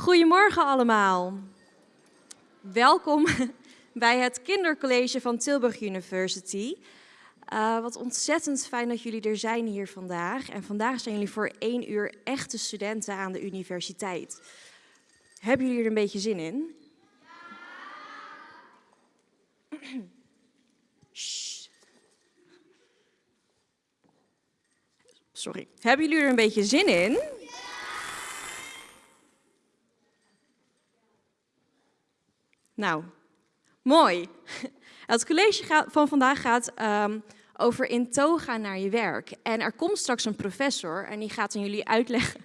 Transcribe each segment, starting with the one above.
Goedemorgen allemaal. Welkom bij het kindercollege van Tilburg University. Uh, wat ontzettend fijn dat jullie er zijn hier vandaag. En vandaag zijn jullie voor één uur echte studenten aan de universiteit. Hebben jullie er een beetje zin in? Sorry. Hebben jullie er een beetje zin in? Nou, mooi. Het college van vandaag gaat um, over in toga naar je werk. En er komt straks een professor en die gaat aan jullie uitleggen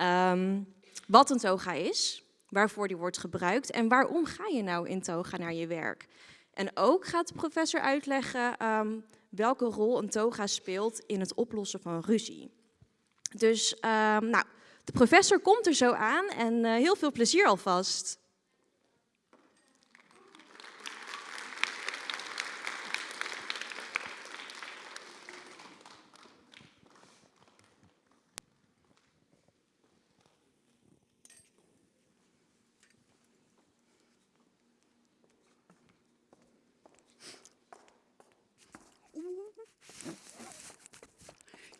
um, wat een toga is, waarvoor die wordt gebruikt en waarom ga je nou in toga naar je werk. En ook gaat de professor uitleggen um, welke rol een toga speelt in het oplossen van ruzie. Dus nou, de professor komt er zo aan en uh, heel veel plezier alvast.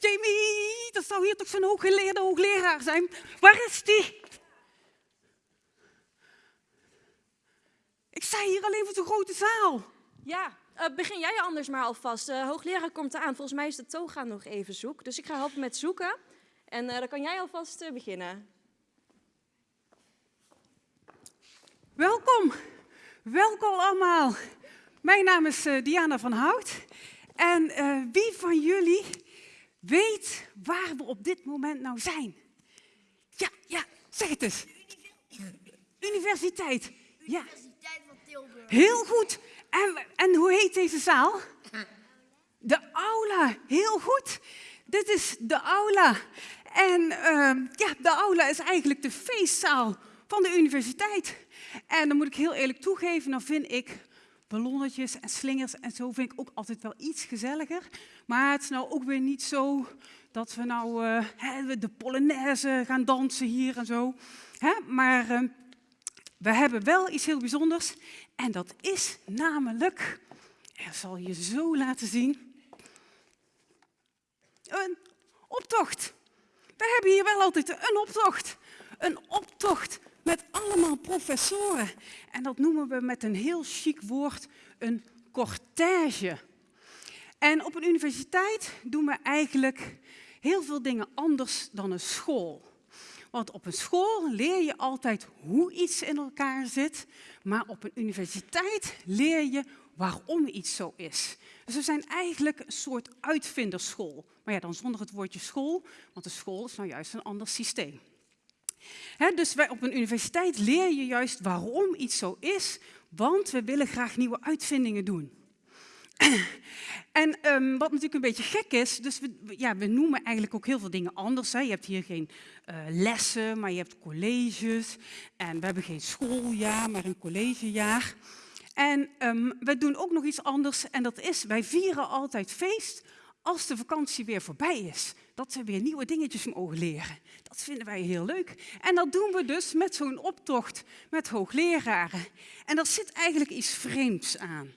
Jamie, dat zou hier toch zo'n hooggeleerde hoogleraar zijn? Waar is die? Ik sta hier alleen voor zo'n grote zaal. Ja, uh, begin jij anders maar alvast. De uh, hoogleraar komt eraan. Volgens mij is de toga nog even zoek. Dus ik ga helpen met zoeken. En uh, dan kan jij alvast beginnen. Welkom. Welkom allemaal. Mijn naam is Diana van Hout. En wie van jullie weet waar we op dit moment nou zijn. Ja, ja, zeg het eens. Universiteit. Ja. Universiteit van Tilburg. Heel goed. En, en hoe heet deze zaal? De aula. Heel goed. Dit is de aula. En uh, ja, de aula is eigenlijk de feestzaal van de universiteit. En dan moet ik heel eerlijk toegeven, dan vind ik ballonnetjes en slingers en zo vind ik ook altijd wel iets gezelliger. Maar het is nou ook weer niet zo dat we nou uh, de Polonaise gaan dansen hier en zo. Hè? Maar uh, we hebben wel iets heel bijzonders en dat is namelijk, ik zal je zo laten zien, een optocht. We hebben hier wel altijd een optocht. Een optocht met allemaal professoren. En dat noemen we met een heel chic woord een cortège. En op een universiteit doen we eigenlijk heel veel dingen anders dan een school. Want op een school leer je altijd hoe iets in elkaar zit, maar op een universiteit leer je waarom iets zo is. Dus we zijn eigenlijk een soort uitvinderschool. Maar ja, dan zonder het woordje school, want de school is nou juist een ander systeem. Dus op een universiteit leer je juist waarom iets zo is, want we willen graag nieuwe uitvindingen doen. En um, wat natuurlijk een beetje gek is, dus we, ja, we noemen eigenlijk ook heel veel dingen anders. Hè. Je hebt hier geen uh, lessen, maar je hebt colleges. En we hebben geen schooljaar, maar een collegejaar. En um, we doen ook nog iets anders en dat is, wij vieren altijd feest als de vakantie weer voorbij is. Dat we weer nieuwe dingetjes mogen leren. Dat vinden wij heel leuk. En dat doen we dus met zo'n optocht met hoogleraren. En daar zit eigenlijk iets vreemds aan.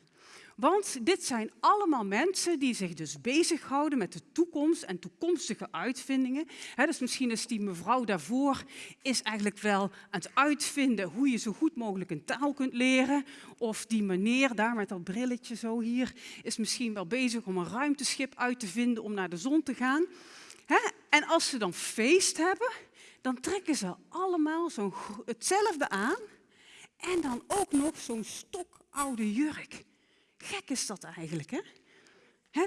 Want dit zijn allemaal mensen die zich dus bezighouden met de toekomst en toekomstige uitvindingen. Dus misschien is die mevrouw daarvoor is eigenlijk wel aan het uitvinden hoe je zo goed mogelijk een taal kunt leren. Of die meneer daar met dat brilletje zo hier is misschien wel bezig om een ruimteschip uit te vinden om naar de zon te gaan. En als ze dan feest hebben, dan trekken ze allemaal zo hetzelfde aan. En dan ook nog zo'n stokoude jurk. Gek is dat eigenlijk, hè?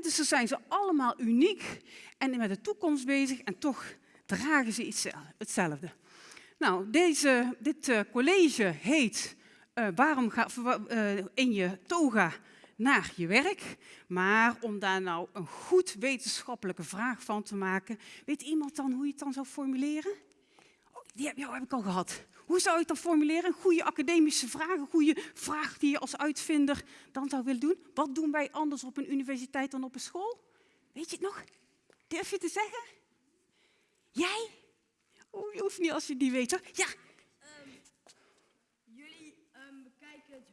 Dus dan zijn ze allemaal uniek en met de toekomst bezig en toch dragen ze iets, hetzelfde. Nou, deze, dit uh, college heet uh, Waarom ga uh, in je toga naar je werk? Maar om daar nou een goed wetenschappelijke vraag van te maken, weet iemand dan hoe je het dan zou formuleren? Oh, die heb, jou heb ik al gehad hoe zou je het dan formuleren? Goede academische vraag. Een goede vraag die je als uitvinder dan zou willen doen. Wat doen wij anders op een universiteit dan op een school? Weet je het nog? Durf je te zeggen? Jij? Oh, je hoeft niet als je die weet hoor. Ja. Ehm, jullie ehm, bekijken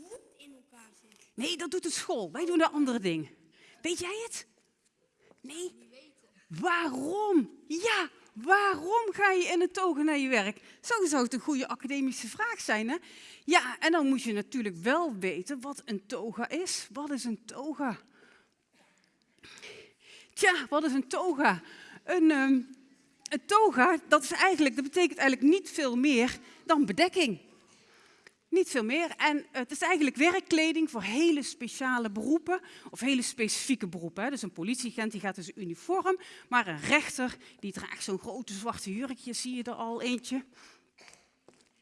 hoe het in elkaar zit. Nee, dat doet de school. Wij doen een andere ding. Weet jij het? Nee? Waarom? Ja, waarom ga je in een toga naar je werk? Zo zou het een goede academische vraag zijn, hè? Ja, en dan moet je natuurlijk wel weten wat een toga is. Wat is een toga? Tja, wat is een toga? Een, um, een toga, dat, is eigenlijk, dat betekent eigenlijk niet veel meer dan bedekking. Niet veel meer. En het is eigenlijk werkkleding voor hele speciale beroepen of hele specifieke beroepen. Dus een politieagent die gaat in zijn uniform, maar een rechter die draagt zo'n grote zwarte jurkje, zie je er al eentje.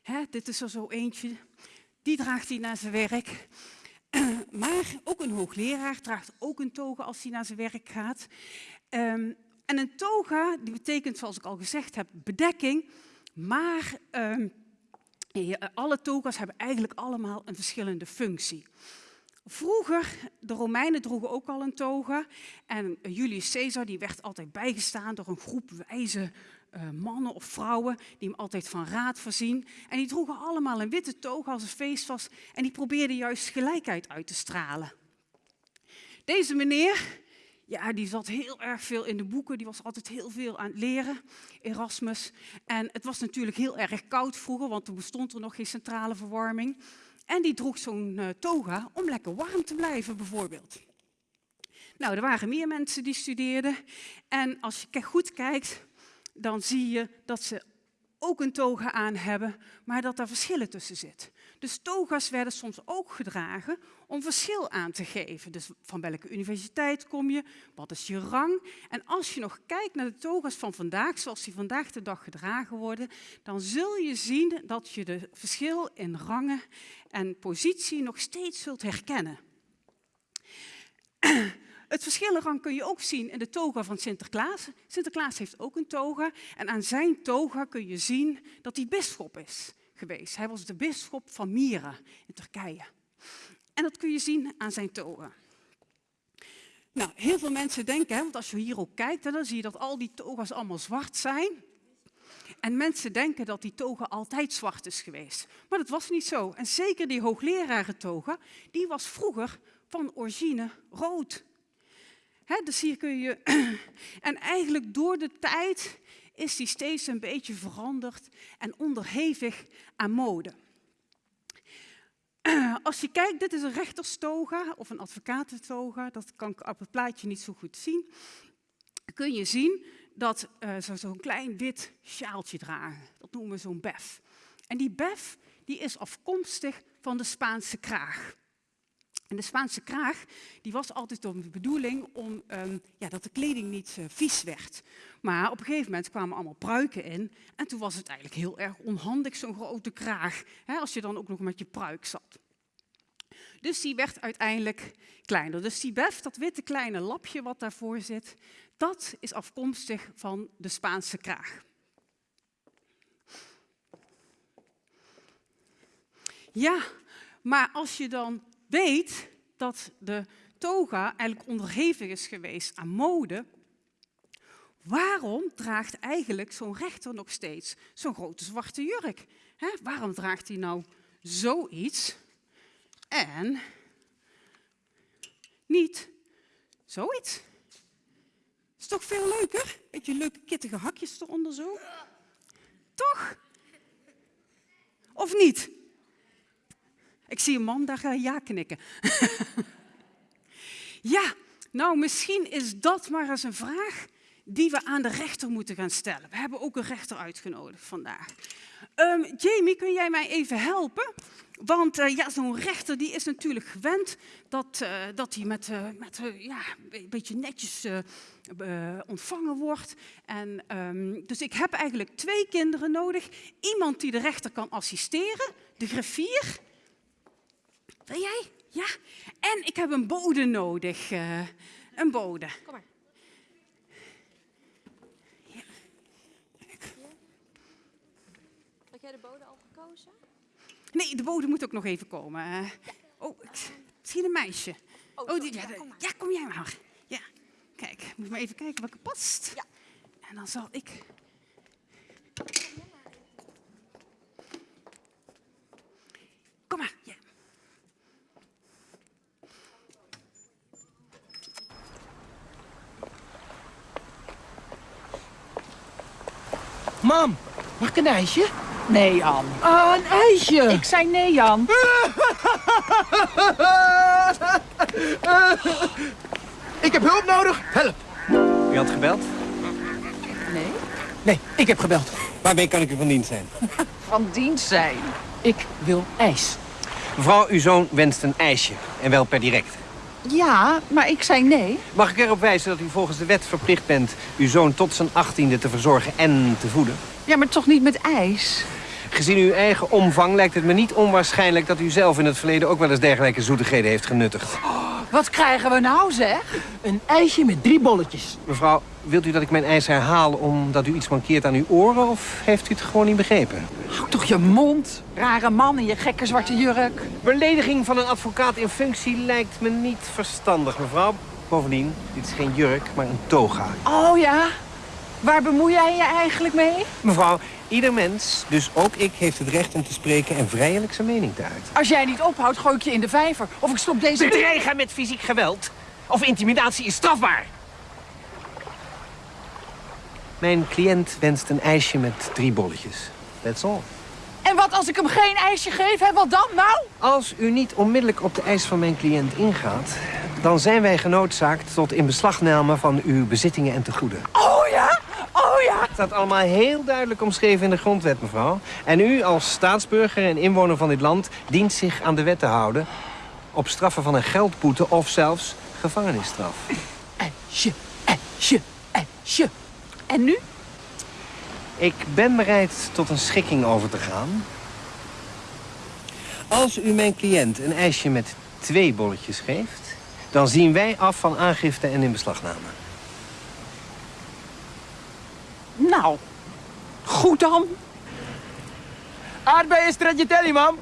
Hè, dit is er zo eentje. Die draagt hij naar zijn werk. Maar ook een hoogleraar draagt ook een toga als hij naar zijn werk gaat. Ehm, en een toga, die betekent, zoals ik al gezegd heb, bedekking. Maar um, alle toga's hebben eigenlijk allemaal een verschillende functie. Vroeger, de Romeinen droegen ook al een toga. En Julius Caesar die werd altijd bijgestaan door een groep wijze uh, mannen of vrouwen die hem altijd van raad voorzien. En die droegen allemaal een witte toga als het feest was. En die probeerden juist gelijkheid uit te stralen. Deze meneer, ja, die zat heel erg veel in de boeken, die was altijd heel veel aan het leren, Erasmus. En het was natuurlijk heel erg koud vroeger, want toen bestond er nog geen centrale verwarming. En die droeg zo'n uh, toga om lekker warm te blijven, bijvoorbeeld. Nou, er waren meer mensen die studeerden. En als je goed kijkt, dan zie je dat ze ook een toga aan hebben, maar dat daar verschillen tussen zitten. Dus toga's werden soms ook gedragen om verschil aan te geven. Dus van welke universiteit kom je, wat is je rang? En als je nog kijkt naar de toga's van vandaag, zoals die vandaag de dag gedragen worden, dan zul je zien dat je de verschil in rangen en positie nog steeds zult herkennen. Het verschil ervan kun je ook zien in de toga van Sinterklaas. Sinterklaas heeft ook een toga en aan zijn toga kun je zien dat hij bisschop is geweest. Hij was de bisschop van Mira in Turkije. En dat kun je zien aan zijn toga. Nou, heel veel mensen denken, hè, want als je hier kijkt, dan zie je dat al die toga's allemaal zwart zijn. En mensen denken dat die toga altijd zwart is geweest. Maar dat was niet zo. En zeker die hoogleraren die was vroeger van origine rood. He, dus hier kun je... En eigenlijk door de tijd is die steeds een beetje veranderd en onderhevig aan mode. Als je kijkt, dit is een rechterstoga of een advocatentoga, dat kan ik op het plaatje niet zo goed zien. Kun je zien dat uh, ze zo'n klein wit sjaaltje dragen. Dat noemen we zo'n bef. En die bef die is afkomstig van de Spaanse kraag. De Spaanse kraag die was altijd de bedoeling om, um, ja, dat de kleding niet uh, vies werd. Maar op een gegeven moment kwamen allemaal pruiken in. En toen was het eigenlijk heel erg onhandig, zo'n grote kraag. Hè, als je dan ook nog met je pruik zat. Dus die werd uiteindelijk kleiner. Dus die bef, dat witte kleine lapje wat daarvoor zit, dat is afkomstig van de Spaanse kraag. Ja, maar als je dan weet dat de toga eigenlijk onderhevig is geweest aan mode, waarom draagt eigenlijk zo'n rechter nog steeds zo'n grote zwarte jurk? waarom draagt hij nou zoiets en niet zoiets? Is toch veel leuker? Beetje leuke kittige hakjes eronder zo? Toch? Of niet? Ik zie een man daar uh, ja knikken. ja, nou misschien is dat maar eens een vraag die we aan de rechter moeten gaan stellen. We hebben ook een rechter uitgenodigd vandaag. Um, Jamie, kun jij mij even helpen? Want uh, ja, zo'n rechter die is natuurlijk gewend dat, uh, dat hij met, met ja, een beetje netjes ontvangen wordt. En, um, dus ik heb eigenlijk twee kinderen nodig. Iemand die de rechter kan assisteren, de griffier. Wil jij? Ja. En ik heb een bode nodig. een bode. Kom maar. Had jij de bode al gekozen? Nee, de bode moet ook nog even komen. Uh, oh, misschien een meisje. Oh, oh die, ja, ja, kom jij maar. Ja, kijk, moet maar even kijken welke past. Ja. En dan zal ik... Kom maar, ja. Mam, mag ik een ijsje? Nee, Jan. Ah, een ijsje! Ik zei nee, Jan. Ik heb hulp nodig. Help. U had gebeld? Nee? Nee, ik heb gebeld. Waarmee kan ik u van dienst zijn? Van dienst zijn. Ik wil ijs. Mevrouw, uw zoon wenst een ijsje. En wel per direct. Ja, maar ik zei nee. Mag ik erop wijzen dat u volgens de wet verplicht bent... uw zoon tot zijn achttiende te verzorgen en te voeden? Ja, maar toch niet met ijs? Gezien uw eigen omvang lijkt het me niet onwaarschijnlijk... dat u zelf in het verleden ook wel eens dergelijke zoetigheden heeft genuttigd. Wat krijgen we nou, zeg? Een ijsje met drie bolletjes. Mevrouw, wilt u dat ik mijn ijs herhaal omdat u iets mankeert aan uw oren... of heeft u het gewoon niet begrepen? Hou toch je mond. Rare man in je gekke zwarte jurk. Belediging van een advocaat in functie lijkt me niet verstandig, mevrouw. Bovendien, dit is geen jurk, maar een toga. Oh ja? Waar bemoei jij je eigenlijk mee? Mevrouw, ieder mens, dus ook ik, heeft het recht om te spreken en vrijelijk zijn mening te uiten. Als jij niet ophoudt, gooi ik je in de vijver. Of ik stop deze... Bedreigen met fysiek geweld of intimidatie is strafbaar. Mijn cliënt wenst een ijsje met drie bolletjes. That's all. En wat als ik hem geen ijsje geef, hè? Wat dan nou? Als u niet onmiddellijk op de eis van mijn cliënt ingaat... dan zijn wij genoodzaakt tot inbeslagname van uw bezittingen en tegoeden. Oh ja? Oh ja? Het staat allemaal heel duidelijk omschreven in de grondwet, mevrouw. En u als staatsburger en inwoner van dit land dient zich aan de wet te houden... op straffen van een geldboete of zelfs gevangenisstraf. Ijsje, ijsje, ijsje. En nu? Ik ben bereid tot een schikking over te gaan. Als u mijn cliënt een ijsje met twee bolletjes geeft... dan zien wij af van aangifte en inbeslagname. Nou, goed dan. Aardbeien stracciatelli, mam.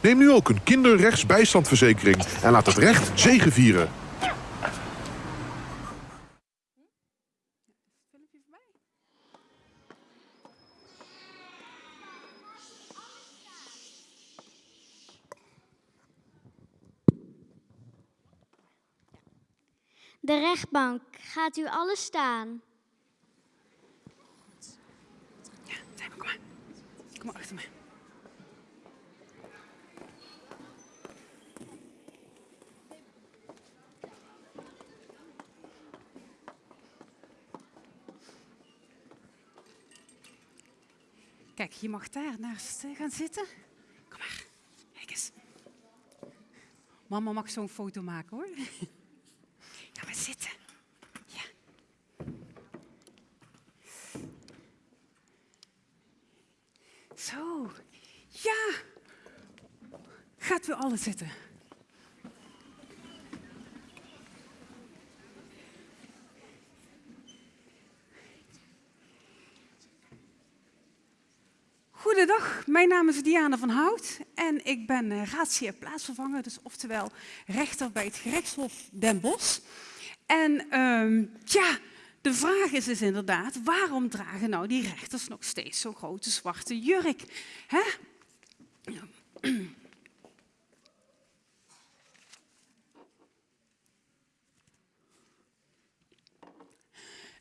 Neem nu ook een kinderrechtsbijstandverzekering en laat het recht zegevieren. De rechtbank, gaat u alles staan? Zijn we, kom maar. Kom maar Kijk, je mag daar naast gaan zitten. Kom maar, kijk eens. Mama mag zo'n foto maken hoor. Ga maar zitten. Ja. Zo, ja. Zitten. Goedendag, mijn naam is Diana van Hout en ik ben uh, raadsheer plaatsvervanger, dus oftewel rechter bij het gerechtshof Den Bosch. En ehm, ja, de vraag is dus inderdaad, waarom dragen nou die rechters nog steeds zo'n grote zwarte jurk? Hè?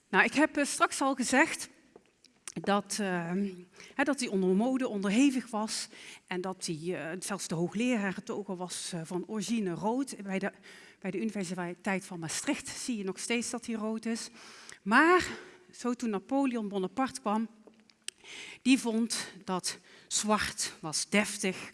Nou, ik heb eh, straks al gezegd dat, hè, dat hij onder mode onderhevig was en dat hij, uh, zelfs de hoogleraar toga was van origine rood. Bij de, bij de Universiteit van Maastricht zie je nog steeds dat hij rood is. Maar zo toen Napoleon Bonaparte kwam, die vond dat zwart was deftig,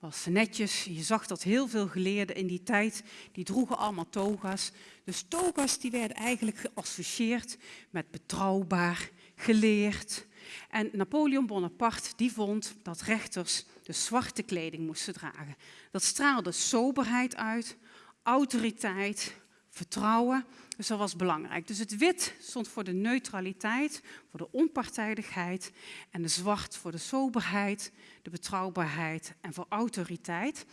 was netjes. Je zag dat heel veel geleerden in die tijd, die droegen allemaal toga's. Dus toga's die werden eigenlijk geassocieerd met betrouwbaar, geleerd. En Napoleon Bonaparte die vond dat rechters de zwarte kleding moesten dragen. Dat straalde soberheid uit, autoriteit, vertrouwen. Dus dat was belangrijk. Dus het wit stond voor de neutraliteit, voor de onpartijdigheid. En de zwart voor de soberheid, de betrouwbaarheid en voor autoriteit.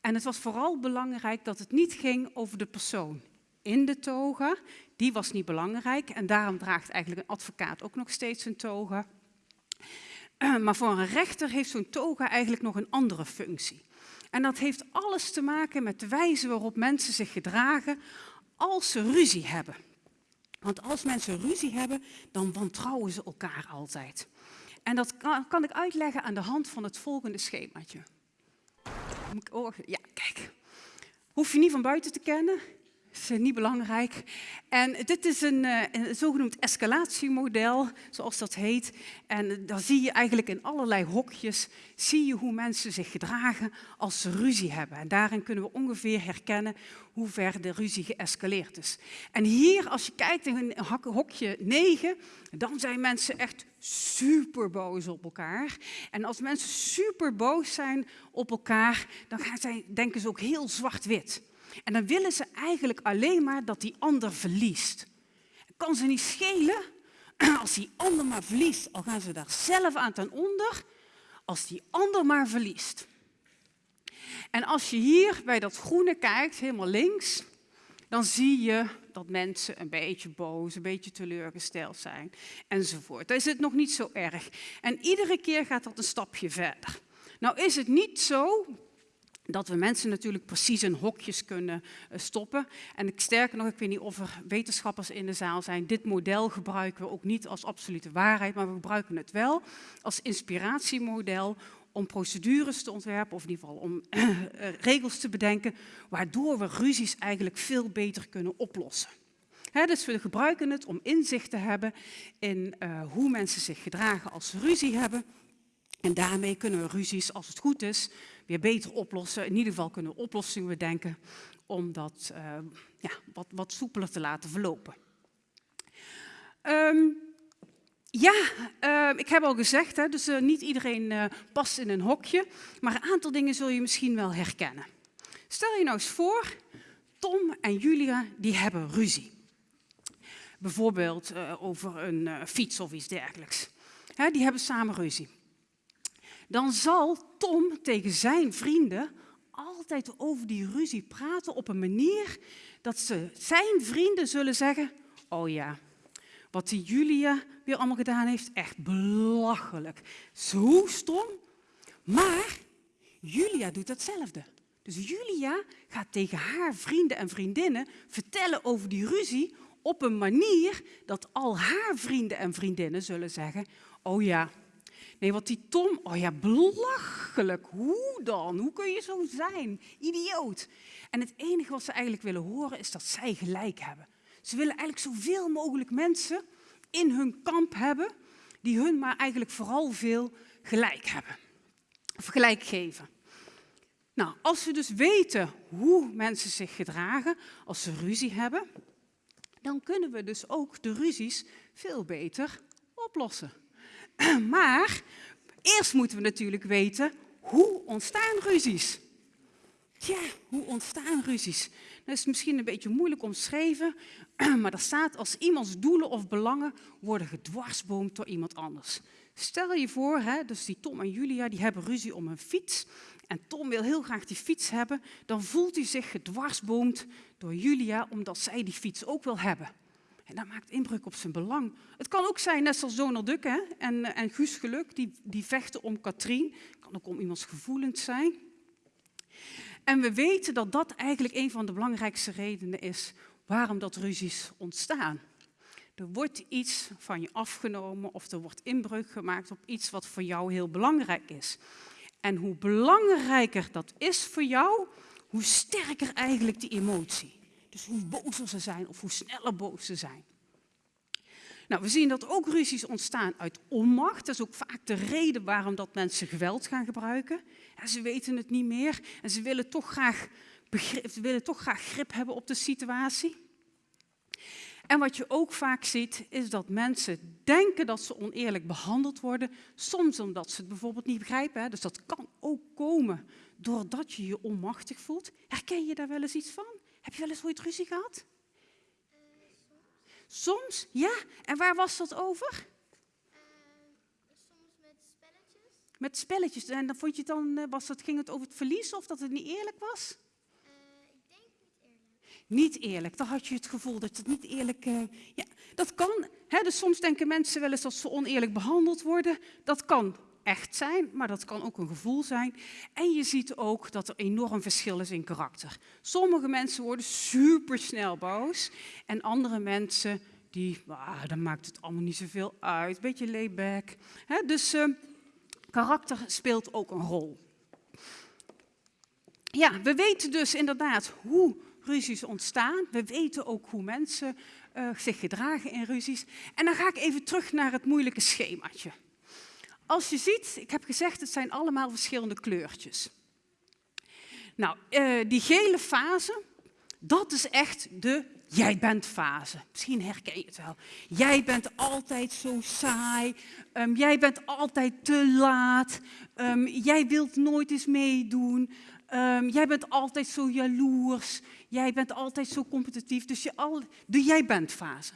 En het was vooral belangrijk dat het niet ging over de persoon in de toga. Die was niet belangrijk en daarom draagt eigenlijk een advocaat ook nog steeds een toga. Maar voor een rechter heeft zo'n toga eigenlijk nog een andere functie. En dat heeft alles te maken met de wijze waarop mensen zich gedragen als ze ruzie hebben. Want als mensen ruzie hebben, dan wantrouwen ze elkaar altijd. En dat kan, kan ik uitleggen aan de hand van het volgende schemaatje. Oh, ja, kijk. Hoef je niet van buiten te kennen. Is eh, niet belangrijk. En dit is een, eh, een zogenoemd escalatiemodel, zoals dat heet. En eh, daar zie je eigenlijk in allerlei hokjes, zie je hoe mensen zich gedragen als ze ruzie hebben. En daarin kunnen we ongeveer herkennen hoe ver de ruzie geëscaleerd is. En hier, als je kijkt in hok- hokje 9, dan zijn mensen echt super boos op elkaar. En als mensen super boos zijn op elkaar, dan gaan zij, denken ze ook heel zwart-wit. En dan willen ze eigenlijk alleen maar dat die ander verliest. Kan ze niet schelen als die ander maar verliest, al gaan ze daar zelf aan ten onder, als die ander maar verliest. En als je hier bij dat groene kijkt, helemaal links, dan zie je dat mensen een beetje boos, een beetje teleurgesteld zijn enzovoort. Dan is het nog niet zo erg. En iedere keer gaat dat een stapje verder. Nou is het niet zo dat we mensen natuurlijk precies in hokjes kunnen eh, stoppen. En sterker nog, ik weet niet of er wetenschappers in de zaal zijn. Dit model gebruiken we ook niet als absolute waarheid, maar we gebruiken het wel als inspiratiemodel om procedures te ontwerpen, of in ieder geval om eh, regels te bedenken, waardoor we ruzies eigenlijk veel beter kunnen oplossen. Dus we gebruiken het om inzicht te hebben in eh, hoe mensen zich gedragen als ze ruzie hebben. En daarmee kunnen we ruzies, als het goed is, weer beter oplossen. In ieder geval kunnen we oplossingen bedenken om dat eh, ja, wat, wat soepeler te laten verlopen. Ehm, ja, eh, ik heb al gezegd, hè, dus eh, niet iedereen eh, past in een hokje, maar een aantal dingen zul je misschien wel herkennen. Stel je nou eens voor, Tom en Julia die hebben ruzie. Bijvoorbeeld eh, over een fiets of iets dergelijks. Hè, die hebben samen ruzie. Dan zal Tom tegen zijn vrienden altijd over die ruzie praten op een manier dat ze, zijn vrienden zullen zeggen, oh ja, wat die Julia weer allemaal gedaan heeft, echt belachelijk. Zo stom. Maar Julia doet hetzelfde. Dus Julia gaat tegen haar vrienden en vriendinnen vertellen over die ruzie op een manier dat al haar vrienden en vriendinnen zullen zeggen, oh ja, nee, wat die Tom, oh ja, belachelijk. Hoe dan? Hoe kun je zo zijn? Idioot. En het enige wat ze eigenlijk willen horen is dat zij gelijk hebben. Ze willen eigenlijk zoveel mogelijk mensen in hun kamp hebben die hun maar eigenlijk vooral veel gelijk hebben. Of gelijk geven. Nou, als we dus weten hoe mensen zich gedragen als ze ruzie hebben, dan kunnen we dus ook de ruzies veel beter oplossen. Maar eerst moeten we natuurlijk weten hoe ontstaan ruzies. Ja, hoe ontstaan ruzies? Dat is misschien een beetje moeilijk omschreven, maar er staat als iemands doelen of belangen worden gedwarsboomd door iemand anders. Stel je voor, hè, dus die Tom en Julia die hebben ruzie om een fiets en Tom wil heel graag die fiets hebben, dan voelt hij zich gedwarsboomd door Julia omdat zij die fiets ook wil hebben. En dat maakt inbreuk op zijn belang. Het kan ook zijn, net zoals Donald Duck hè, en, en Guus Geluk, die, die vechten om Katrien. Het kan ook om iemands gevoelens zijn. En we weten dat dat eigenlijk een van de belangrijkste redenen is waarom dat ruzies ontstaan. Er wordt iets van je afgenomen of er wordt inbreuk gemaakt op iets wat voor jou heel belangrijk is. En hoe belangrijker dat is voor jou, hoe sterker eigenlijk die emotie. Dus hoe bozer ze zijn of hoe sneller boos ze zijn. Nou, we zien dat ook ruzies ontstaan uit onmacht. Dat is ook vaak de reden waarom dat mensen geweld gaan gebruiken. Ze weten het niet meer en ze willen toch graag, begrip, willen toch graag grip hebben op de situatie. En wat je ook vaak ziet, is dat mensen denken dat ze oneerlijk behandeld worden, soms omdat ze het bijvoorbeeld niet begrijpen. Hè. Dus dat kan ook komen doordat je je onmachtig voelt. Herken je daar wel eens iets van? Heb je wel eens ooit ruzie gehad? Soms, ja. En waar was dat over? soms met spelletjes. Met spelletjes. En dan vond je dan, eh, was dat, ging het over het verlies of dat het niet eerlijk was? ik denk niet eerlijk. Niet eerlijk. Dan had je het gevoel dat het niet eerlijk... eh, ja, dat kan. Hè? Dus soms denken mensen wel eens dat ze oneerlijk behandeld worden. Dat kan echt zijn, maar dat kan ook een gevoel zijn. En je ziet ook dat er enorm verschil is in karakter. Sommige mensen worden supersnel boos en andere mensen die, ah, dan maakt het allemaal niet zoveel uit. Beetje layback. Hè? Dus eh, karakter speelt ook een rol. Ja, we weten dus inderdaad hoe ruzies ontstaan. We weten ook hoe mensen eh, zich gedragen in ruzies. En dan ga ik even terug naar het moeilijke schemaatje. Als je ziet, ik heb gezegd, het zijn allemaal verschillende kleurtjes. Nou, eh, die gele fase, dat is echt de jij bent fase. Misschien herken je het wel. Jij bent altijd zo saai. Ehm, jij bent altijd te laat. Ehm, jij wilt nooit eens meedoen. Ehm, jij bent altijd zo jaloers. Jij bent altijd zo competitief. Dus je al, de jij bent fase.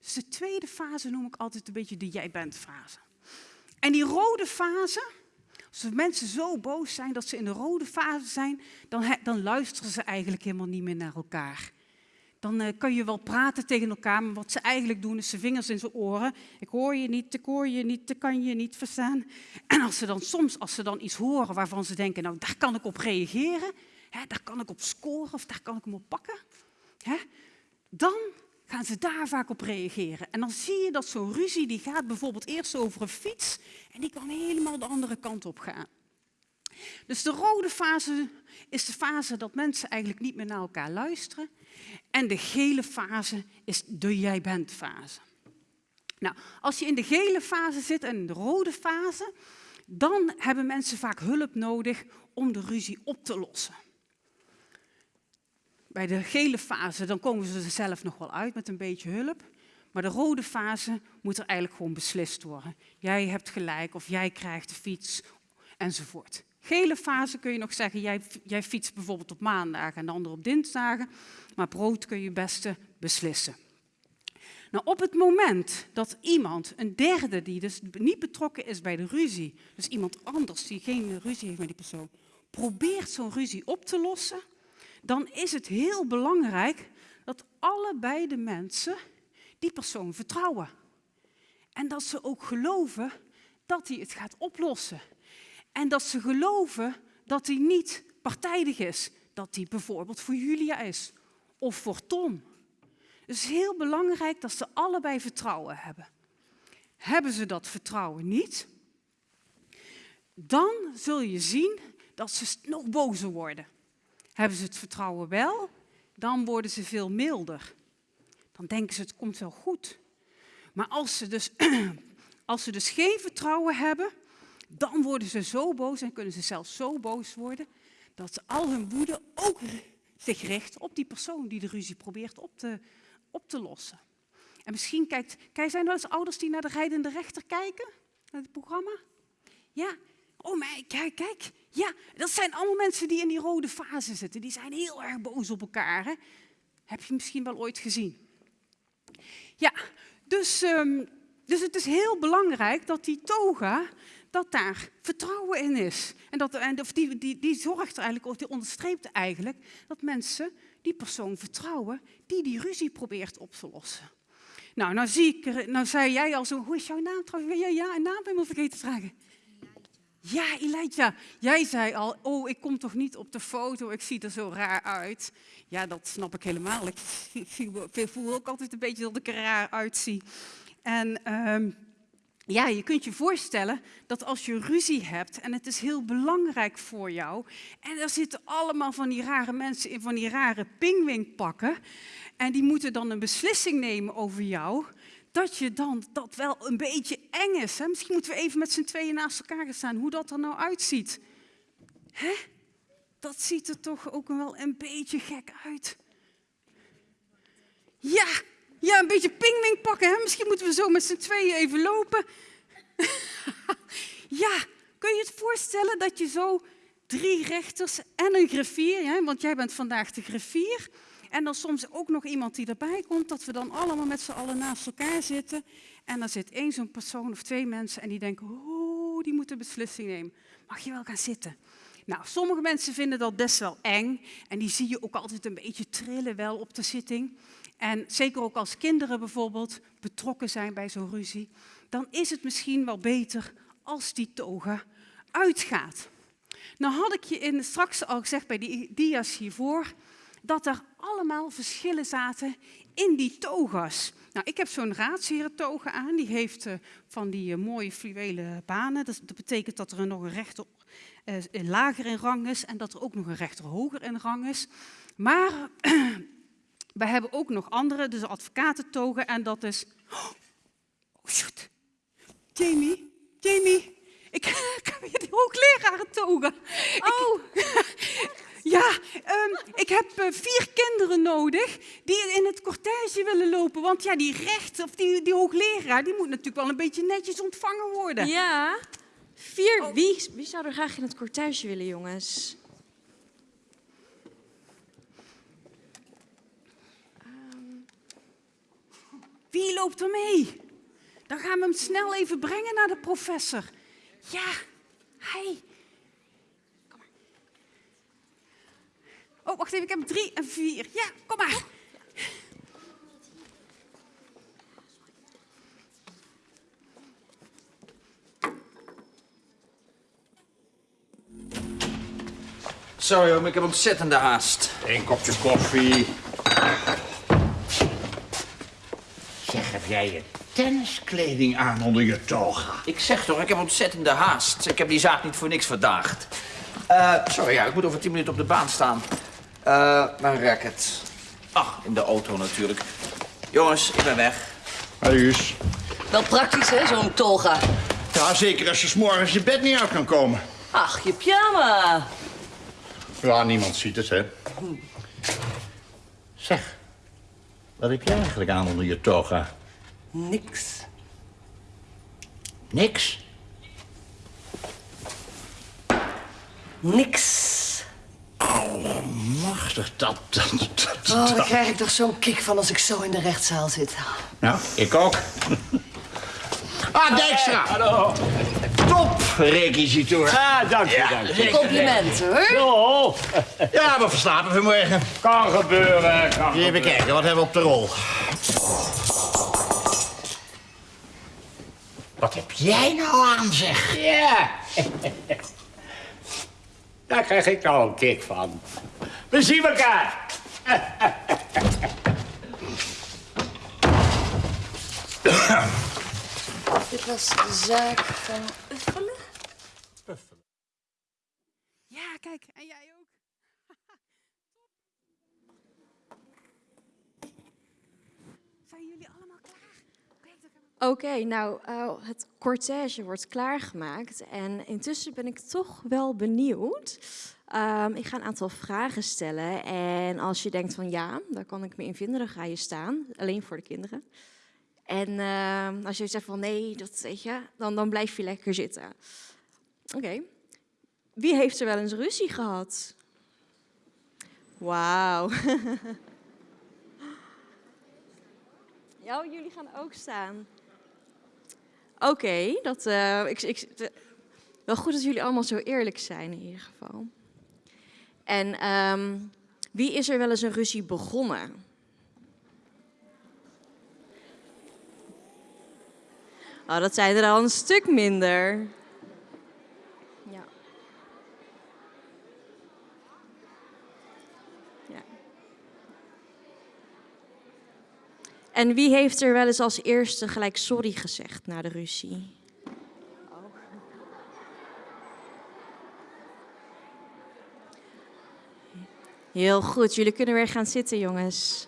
Dus de tweede fase noem ik altijd een beetje de jij bent fase. En die rode fase, als mensen zo boos zijn dat ze in de rode fase zijn, dan, dan luisteren ze eigenlijk helemaal niet meer naar elkaar. Dan eh, kan je wel praten tegen elkaar, maar wat ze eigenlijk doen is ze vingers in zijn oren. Ik hoor je niet, ik hoor je niet, ik kan je niet verstaan. En als ze dan soms, als ze dan iets horen waarvan ze denken, nou daar kan ik op reageren, hè, daar kan ik op scoren of daar kan ik hem op pakken, hè, dan gaan ze daar vaak op reageren. En dan zie je dat zo'n ruzie, die gaat bijvoorbeeld eerst over een fiets en die kan helemaal de andere kant op gaan. Dus de rode fase is de fase dat mensen eigenlijk niet meer naar elkaar luisteren. En de gele fase is de jij bent fase. Nou, als je in de gele fase zit en de rode fase, dan hebben mensen vaak hulp nodig om de ruzie op te lossen. Bij de gele fase dan komen ze er zelf nog wel uit met een beetje hulp. Maar de rode fase moet er eigenlijk gewoon beslist worden. Jij hebt gelijk of jij krijgt de fiets enzovoort. Gele fase kun je nog zeggen, jij, jij fietst bijvoorbeeld op maandag en de ander op dinsdagen. Maar brood kun je beste beslissen. Nou, op het moment dat iemand, een derde die dus niet betrokken is bij de ruzie, dus iemand anders die geen ruzie heeft met die persoon, probeert zo'n ruzie op te lossen, dan is het heel belangrijk dat allebei de mensen die persoon vertrouwen. En dat ze ook geloven dat hij het gaat oplossen. En dat ze geloven dat hij niet partijdig is. Dat hij bijvoorbeeld voor Julia is of voor Tom. Het is heel belangrijk dat ze allebei vertrouwen hebben. Hebben ze dat vertrouwen niet, dan zul je zien dat ze nog bozer worden. Hebben ze het vertrouwen wel, dan worden ze veel milder. Dan denken ze het komt wel goed. Maar als ze dus, als ze dus geen vertrouwen hebben, dan worden ze zo boos en kunnen ze zelfs zo boos worden dat ze al hun woede ook zich richt op die persoon die de ruzie probeert op te, op te lossen. En misschien kijkt, kijk, zijn er wel eens ouders die naar de rijdende rechter kijken, naar het programma? Ja, oh maar kijk, kijk, ja, dat zijn allemaal mensen die in die rode fase zitten. Die zijn heel erg boos op elkaar. Hè? Heb je misschien wel ooit gezien? Ja, dus, um, dus het is heel belangrijk dat die toga, dat daar vertrouwen in is. En, dat, en die, die, die zorgt er eigenlijk, of die onderstreept eigenlijk, dat mensen die persoon vertrouwen die die ruzie probeert op te lossen. Nou, nou, zie nou zei jij al zo, hoe is jouw naam trouwens? Ja, ja, een naam ik vergeten te vragen. Ja, Elijah. Jij zei al, oh, ik kom toch niet op de foto, ik zie er zo raar uit. Ja, dat snap ik helemaal. Ik, voel ook altijd een beetje dat ik er raar uitzie. En um, ja, je kunt je voorstellen dat als je ruzie hebt en het is heel belangrijk voor jou en er zitten allemaal van die rare mensen in van die rare pingwingpakken en die moeten dan een beslissing nemen over jou, dat je dan dat wel een beetje eng is. Hè? Misschien moeten we even met z'n tweeën naast elkaar gaan staan, hoe dat er nou uitziet. Hè? Dat ziet er toch ook wel een beetje gek uit. Ja, ja, een beetje pingwing pakken. Hè? Misschien moeten we zo met z'n tweeën even lopen. ja, kun je het voorstellen dat je zo drie rechters en een griffier, hè? want jij bent vandaag de griffier, en dan soms ook nog iemand die erbij komt, dat we dan allemaal met z'n allen naast elkaar zitten. En dan zit één zo'n persoon of twee mensen en die denken, oh, die moeten beslissing nemen. Mag je wel gaan zitten? Nou, sommige mensen vinden dat best wel eng en die zie je ook altijd een beetje trillen wel op de zitting. En zeker ook als kinderen bijvoorbeeld betrokken zijn bij zo'n ruzie, dan is het misschien wel beter als die toga uitgaat. Nou had ik je in, straks al gezegd bij die dia's hiervoor, dat er allemaal verschillen zaten in die toga's. Nou, ik heb zo'n raadsherentoga aan. Die heeft eh, van die eh, mooie fluwelen banen. Dat, dat betekent dat er nog een rechter eh, lager in rang is en dat er ook nog een rechter hoger in rang is. Maar we hebben ook nog andere, dus advocatentogen. En dat is... Oh, shoot. Jamie, Jamie, ik, ik heb hier die hooglerarentoga. Oh, Ja, ehm, ik heb eh, vier kinderen nodig die in het cortège willen lopen. Want ja, die rechter of die, die hoogleraar, die moet natuurlijk wel een beetje netjes ontvangen worden. ja. Vier. Wie, wie zou er graag in het cortège willen, jongens? Wie loopt er mee? Dan gaan we hem snel even brengen naar de professor. Ja, hij. Kom maar. Oh, wacht even, ik heb drie en vier. Ja, kom maar. Sorry ik heb ontzettende haast. Een kopje koffie. Zeg, heb jij je tenniskleding aan onder je toga? Ik zeg toch, ik heb ontzettende haast. Ik heb die zaak niet voor niks verdaagd. Eh, sorry, ja, ik moet over tien minuten op de baan staan. Eh, mijn racket. Ach, in de auto natuurlijk. Jongens, ik ben weg. Huis. Wel praktisch, hè, zo'n toga. Ja, zeker als je 's morgens je bed niet uit kan komen. Ach, je pyjama. Ja, niemand ziet het, hè. Zeg, wat heb jij eigenlijk aan onder je toga? Niks. Niks? Niks. Machtig, dat, dat, dat, Oh, daar krijg ik toch zo'n kick van als ik zo in de rechtszaal zit. Nou, ik ook. Ah, Dijkstra! Hallo. Top, requisitoor. Ah, dank je, Ja, dank je. Complimenten, hoor. Zo, Ja, we verslapen vanmorgen. kan gebeuren. Kan Even kijken, wat hebben we op de rol? Wat heb jij nou aan, zeg? Ja. Daar krijg ik nou een kick van. We zien elkaar. Dit was de zaak van Uffelen. Ja, kijk, en jij ook. Zijn jullie allemaal klaar? Oké, nou, eh, het cortège wordt klaargemaakt. En intussen ben ik toch wel benieuwd. Ehm, ik ga een aantal vragen stellen. En als je denkt van ja, daar kan ik me in vinden, dan ga je staan. Alleen voor de kinderen. En ehm, als je zegt van nee, dat weet je, dan, dan blijf je lekker zitten. Oké. Wie heeft er wel eens ruzie gehad? Wauw. Ja, oh, jullie gaan ook staan. Oké, dat. eh, ik, ik, wel goed dat jullie allemaal zo eerlijk zijn in ieder geval. En ehm, wie is er wel eens een ruzie begonnen? Oh, dat zijn er al een stuk minder. Ja. Ja. En wie heeft er wel eens als eerste gelijk sorry gezegd na de ruzie? Heel goed, jullie kunnen weer gaan zitten, jongens.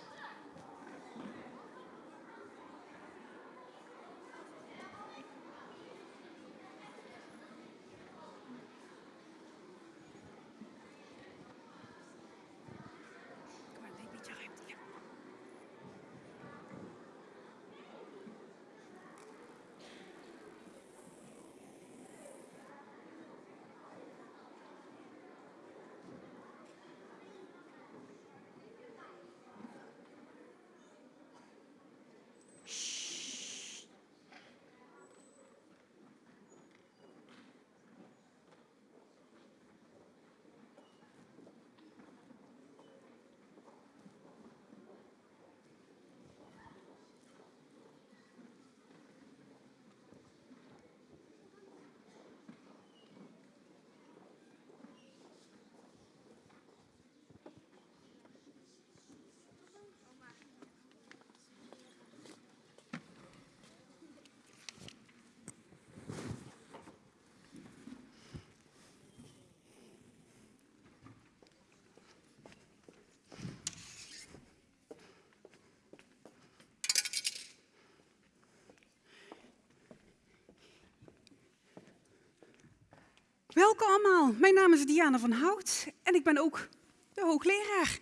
Welkom allemaal. Mijn naam is Diana van Hout en ik ben ook de hoogleraar.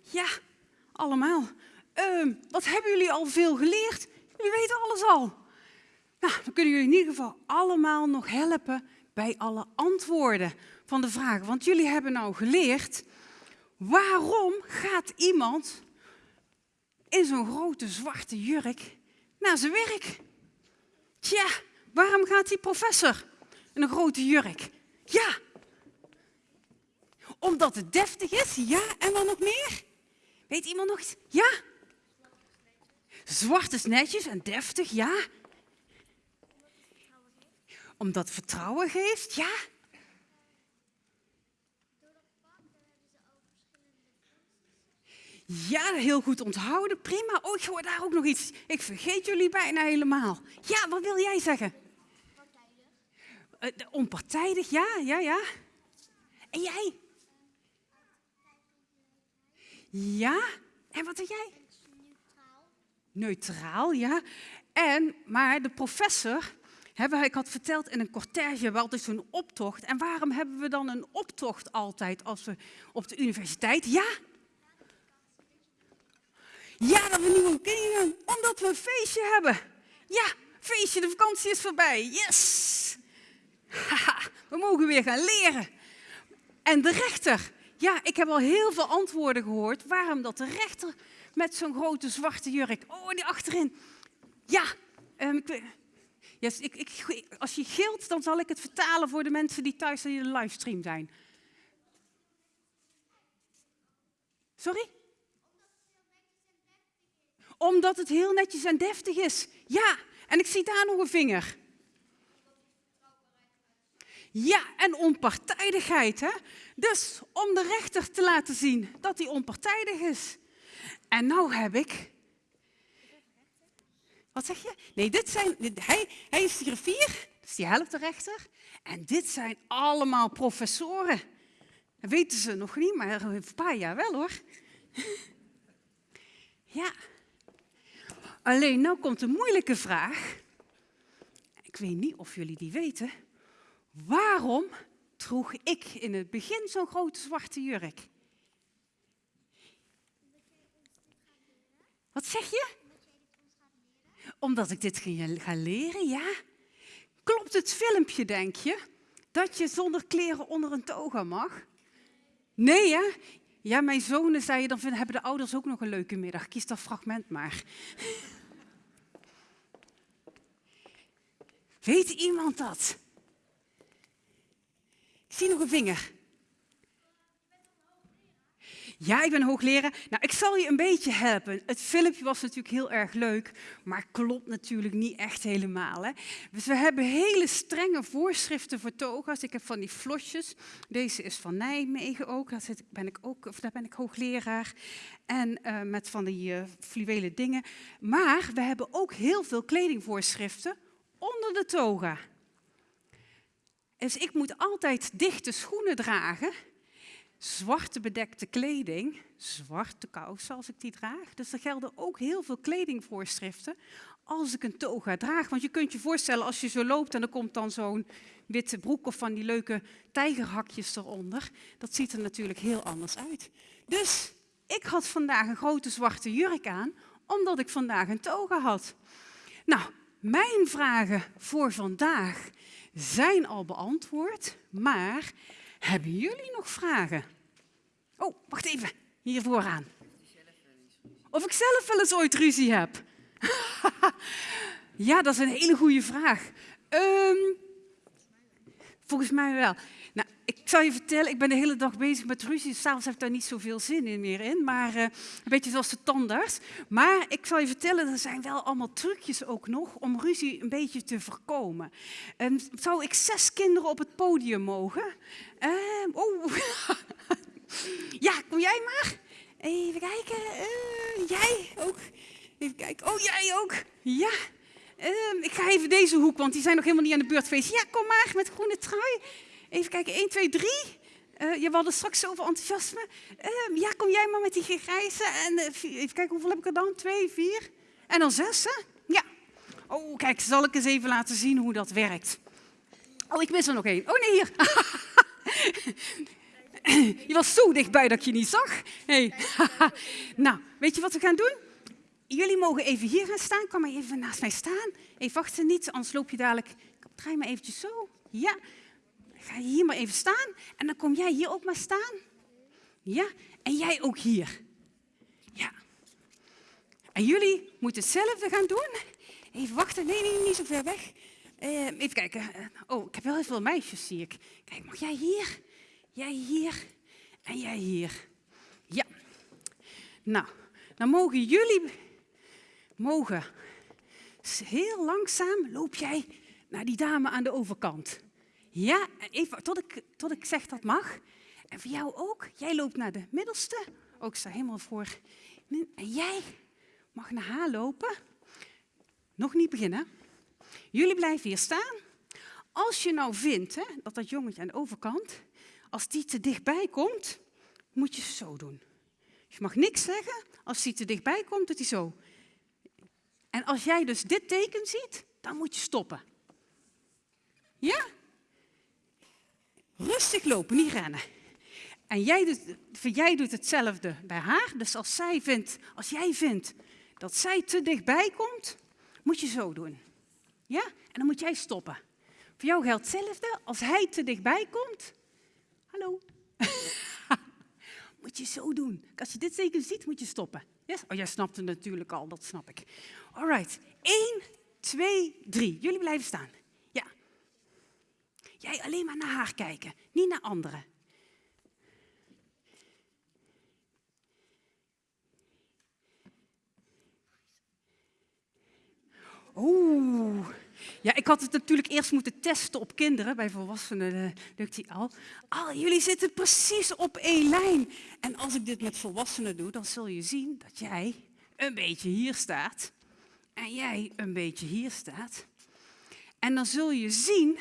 Ja, allemaal. Ehm, wat hebben jullie al veel geleerd? Jullie weten alles al. Nou, dan kunnen jullie in ieder geval allemaal nog helpen bij alle antwoorden van de vragen. Want jullie hebben nou geleerd, waarom gaat iemand in zo'n grote zwarte jurk naar zijn werk? Tja, waarom gaat die professor in een grote jurk? Ja, omdat het deftig is, ja, en wat nog meer? Weet iemand nog iets? Ja? Zwart is netjes en deftig, ja. Omdat het vertrouwen geeft, ja. Ja, heel goed onthouden, prima. Oh, ik daar ook nog iets. Ik vergeet jullie bijna helemaal. Ja, wat wil jij zeggen? Uh, onpartijdig, ja, ja, ja. En jij? Ja, en wat zeg jij? Neutraal. Neutraal, ja. En, maar de professor, hebben, ik had verteld in een cortège, hebben altijd zo'n optocht. En waarom hebben we dan een optocht altijd als we op de universiteit? Ja? Ja, dat we nieuwe kinderen, omdat we een feestje hebben. Ja, feestje, de vakantie is voorbij. Yes! Haha, we mogen weer gaan leren. En de rechter, ja, ik heb al heel veel antwoorden gehoord waarom dat de rechter met zo'n grote zwarte jurk, oh, die achterin. Ja, um, ik, ik, ik, als je gilt, dan zal ik het vertalen voor de mensen die thuis in de livestream zijn. Sorry? Omdat het heel netjes en deftig is. Ja, en ik zie daar nog een vinger. Ja, en onpartijdigheid. Hè? Dus om de rechter te laten zien dat hij onpartijdig is. En nou heb ik... Wat zeg je? Nee, dit zijn... Hij, hij is de griffier, dus die helpt de rechter. En dit zijn allemaal professoren. Dat weten ze nog niet, maar een paar jaar wel hoor. Ja. Alleen, nou komt een moeilijke vraag. Ik weet niet of jullie die weten. Waarom droeg ik in het begin zo'n grote zwarte jurk? Wat zeg je? Omdat ik dit ga leren, ja. Klopt het filmpje, denk je? Dat je zonder kleren onder een toga mag? Nee, hè? Ja, mijn zonen zeiden, dan hebben de ouders ook nog een leuke middag. Kies dat fragment maar. Weet iemand dat? Zie nog een vinger. Ja, ik ben hoogleraar. Nou, ik zal je een beetje helpen. Het filmpje was natuurlijk heel erg leuk, maar klopt natuurlijk niet echt helemaal. Hè? Dus we hebben hele strenge voorschriften voor toga's. Ik heb van die flosjes. Deze is van Nijmegen ook. Daar, ben, ik ook of ben ik hoogleraar. En uh, met van die uh, fluwelen dingen. Maar we hebben ook heel veel kledingvoorschriften onder de toga. Dus ik moet altijd dichte schoenen dragen, zwarte bedekte kleding, zwarte kousen als ik die draag. Dus er gelden ook heel veel kledingvoorschriften als ik een toga draag. Want je kunt je voorstellen als je zo loopt en er komt dan zo'n witte broek of van die leuke tijgerhakjes eronder. Dat ziet er natuurlijk heel anders uit. Dus ik had vandaag een grote zwarte jurk aan, omdat ik vandaag een toga had. Nou, mijn vragen voor vandaag zijn al beantwoord, maar hebben jullie nog vragen? Oh, wacht even, hier vooraan. Of ik zelf wel eens ooit ruzie heb? ja, dat is een hele goede vraag. Um, volgens mij wel. Nou, ik zal je vertellen, ik ben de hele dag bezig met ruzie. S'avonds heb ik daar niet zoveel zin in meer in, maar uh, een beetje zoals de tandarts. Maar ik zal je vertellen, er zijn wel allemaal trucjes ook nog om ruzie een beetje te voorkomen. En zou ik zes kinderen op het podium mogen? Oh, ja, kom jij maar. Even kijken, uh, jij ook. Even kijken, oh jij ook. Ja, uh, ik ga even deze hoek, want die zijn nog helemaal niet aan de beurt geweest. Ja, kom maar met groene trui. Even kijken, 1, 2, 3. Uh, je hadden straks zoveel enthousiasme. Uh, ja, kom jij maar met die grijze. En uh, even kijken, hoeveel heb ik er dan? 2, 4. En dan 6, hè? Ja. Oh, kijk, zal ik eens even laten zien hoe dat werkt. Oh, ik mis er nog één. Oh nee, hier. Je was zo dichtbij dat ik je niet zag. Hey. nou, weet je wat we gaan doen? Jullie mogen even hier gaan staan. Kom maar even naast mij staan. Even wachten niet, anders loop je dadelijk... Draai maar eventjes zo. Ja. Ga hier maar even staan. En dan kom jij hier ook maar staan. Ja. En jij ook hier. Ja. En jullie moeten hetzelfde gaan doen. Even wachten. Nee, nee, niet zo ver weg. Eh, even kijken. Oh, ik heb wel heel veel meisjes, zie ik. Kijk, mag jij hier? Jij hier? En jij hier? Ja. Nou, dan mogen jullie... Mogen... Heel langzaam loop jij naar die dame aan de overkant. Ja, even tot ik, tot ik zeg dat mag. En voor jou ook. Jij loopt naar de middelste. Ook oh, sta helemaal voor. En jij mag naar haar lopen. Nog niet beginnen. Jullie blijven hier staan. Als je nou vindt hè, dat dat jongetje aan de overkant, als die te dichtbij komt, moet je zo doen. Je mag niks zeggen. Als die te dichtbij komt, doet hij zo. En als jij dus dit teken ziet, dan moet je stoppen. Ja? Rustig lopen, niet rennen. En jij doet, jij doet hetzelfde bij haar. Dus als, zij vindt, als jij vindt dat zij te dichtbij komt, moet je zo doen. Ja? En dan moet jij stoppen. Voor jou geldt hetzelfde. Als hij te dichtbij komt, hallo, moet je zo doen. Als je dit teken ziet, moet je stoppen. Yes? Oh, jij snapt het natuurlijk al, dat snap ik. All right. 1, 2, 3. Jullie blijven staan. Jij alleen maar naar haar kijken, niet naar anderen. Oeh. Ja, ik had het natuurlijk eerst moeten testen op kinderen. Bij volwassenen uh, lukt die al. Al jullie zitten precies op één lijn. En als ik dit met volwassenen doe, dan zul je zien dat jij een beetje hier staat. En jij een beetje hier staat. En dan zul je zien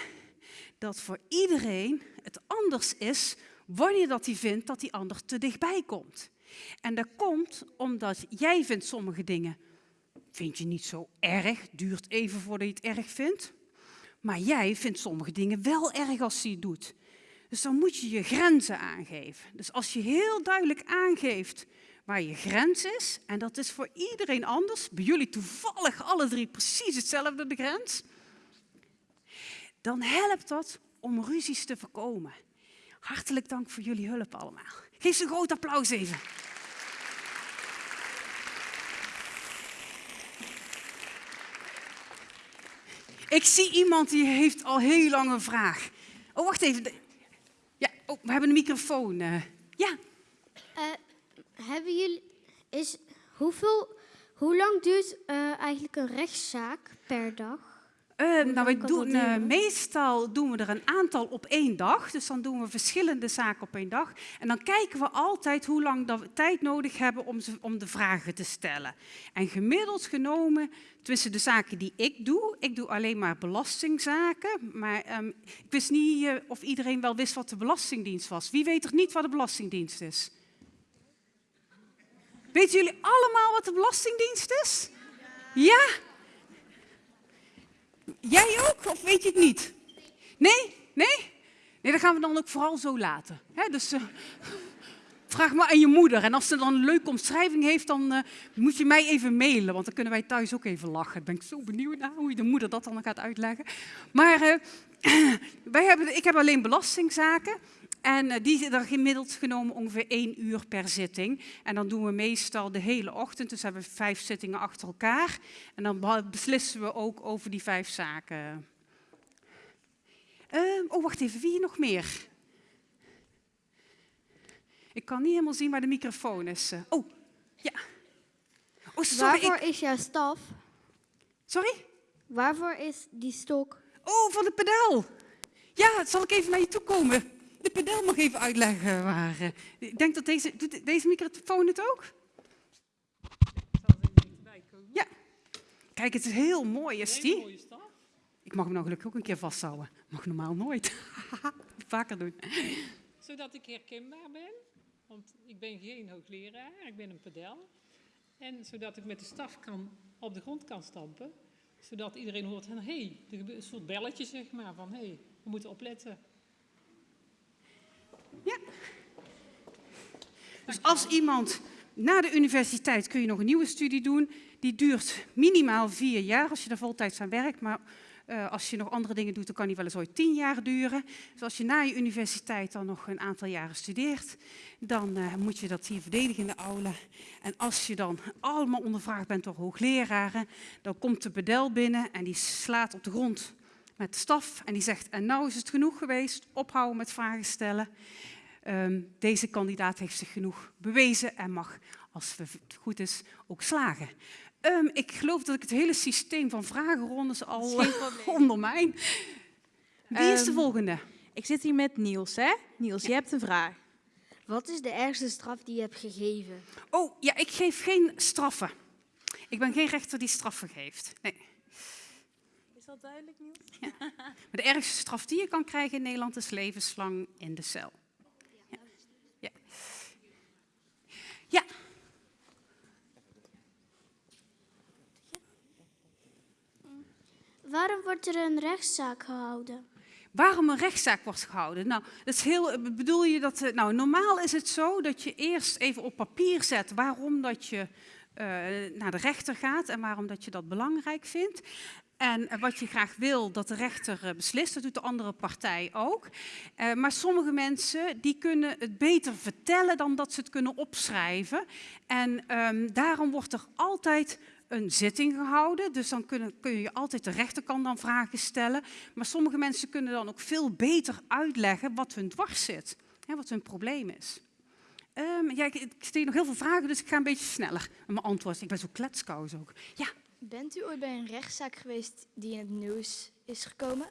dat voor iedereen het anders is wanneer dat hij vindt dat die ander te dichtbij komt. En dat komt omdat jij vindt sommige dingen vind je niet zo erg, duurt even voordat je het erg vindt. Maar jij vindt sommige dingen wel erg als je het doet. Dus dan moet je je grenzen aangeven. Dus als je heel duidelijk aangeeft waar je grens is, en dat is voor iedereen anders, bij jullie toevallig alle drie precies hetzelfde de grens, dan helpt dat om ruzies te voorkomen. Hartelijk dank voor jullie hulp allemaal. Geef ze een groot applaus even. Ik zie iemand die heeft al heel lang een vraag. Oh, wacht even. Ja, oh, we hebben een microfoon. Uh, ja. Uh, hebben jullie... Is, hoeveel, hoe lang duurt uh, eigenlijk een rechtszaak per dag? Uh, nou, wij doen, uh, meestal doen we er een aantal op één dag. Dus dan doen we verschillende zaken op één dag. En dan kijken we altijd hoe lang dat we tijd nodig hebben om, ze, om de vragen te stellen. En gemiddeld genomen, tussen de zaken die ik doe, ik doe alleen maar belastingzaken. Maar um, ik wist niet uh, of iedereen wel wist wat de Belastingdienst was. Wie weet er niet wat de Belastingdienst is? Weten jullie allemaal wat de Belastingdienst is? Ja? Jij ook, of weet je het niet? Nee? Nee? Nee, dat gaan we dan ook vooral zo laten. He, dus uh, vraag maar aan je moeder. En als ze dan een leuke omschrijving heeft, dan uh, moet je mij even mailen. Want dan kunnen wij thuis ook even lachen. Ik ben zo benieuwd naar hoe je de moeder dat dan gaat uitleggen. Maar uh, wij hebben, ik heb alleen belastingzaken. En uh, die er gemiddeld genomen ongeveer één uur per zitting. En dan doen we meestal de hele ochtend, dus hebben we vijf zittingen achter elkaar. En dan beslissen we ook over die vijf zaken. Uh, oh, wacht even, wie nog meer? Ik kan niet helemaal zien waar de microfoon is. Uh, oh, ja. Oh, sorry, Waarvoor ik... is jouw staf? Sorry? Waarvoor is die stok? Oh, van de pedaal. Ja, zal ik even naar je toe komen? de pedel mag even uitleggen waar. Uh, ik denk dat deze, doet deze microfoon het ook? Ja. Kijk, het is heel mooi, is die? Ik mag hem nou gelukkig ook een keer vasthouden. Mag normaal nooit. Vaker doen. Zodat ik herkenbaar ben, want ik ben geen hoogleraar, ik ben een pedel. En zodat ik met de staf kan, op de grond kan stampen, zodat iedereen hoort hé, hey, een soort belletje zeg maar van hé, hey, We moeten opletten. Dus als iemand na de universiteit kun je nog een nieuwe studie doen. Die duurt minimaal vier jaar als je er voltijds aan werkt. Maar uh, als je nog andere dingen doet, dan kan die wel eens ooit tien jaar duren. Dus als je na je universiteit dan nog een aantal jaren studeert, dan uh, moet je dat hier verdedigen in de aula. En als je dan allemaal ondervraagd bent door hoogleraren, dan komt de bedel binnen en die slaat op de grond met de staf en die zegt, en nou is het genoeg geweest, ophouden met vragen stellen. Um, deze kandidaat heeft zich genoeg bewezen en mag, als het goed is, ook slagen. Um, ik geloof dat ik het hele systeem van vragenrondes al ondermijn. Wie um, is de volgende? Ik zit hier met Niels, hè? Niels, ja. je hebt een vraag. Wat is de ergste straf die je hebt gegeven? Oh, ja, ik geef geen straffen. Ik ben geen rechter die straffen geeft. Nee. Is dat duidelijk, Niels? Ja. Maar de ergste straf die je kan krijgen in Nederland is levenslang in de cel. Ja. Ja. ja. Waarom wordt er een rechtszaak gehouden? Waarom een rechtszaak wordt gehouden? Nou, dat is heel, bedoel je dat, nou, normaal is het zo dat je eerst even op papier zet waarom dat je uh, naar de rechter gaat en waarom dat je dat belangrijk vindt. En wat je graag wil dat de rechter beslist, dat doet de andere partij ook. Maar sommige mensen die kunnen het beter vertellen dan dat ze het kunnen opschrijven. En um, daarom wordt er altijd een zitting gehouden. Dus dan kun, kun je altijd de rechterkant dan vragen stellen. Maar sommige mensen kunnen dan ook veel beter uitleggen wat hun dwars zit. Hè, wat hun probleem is. Um, ja, ik, ik stel nog heel veel vragen, dus ik ga een beetje sneller met mijn antwoord. Ik ben zo kletskous ook. Ja. Bent u ooit bij een rechtszaak geweest die in het nieuws is gekomen?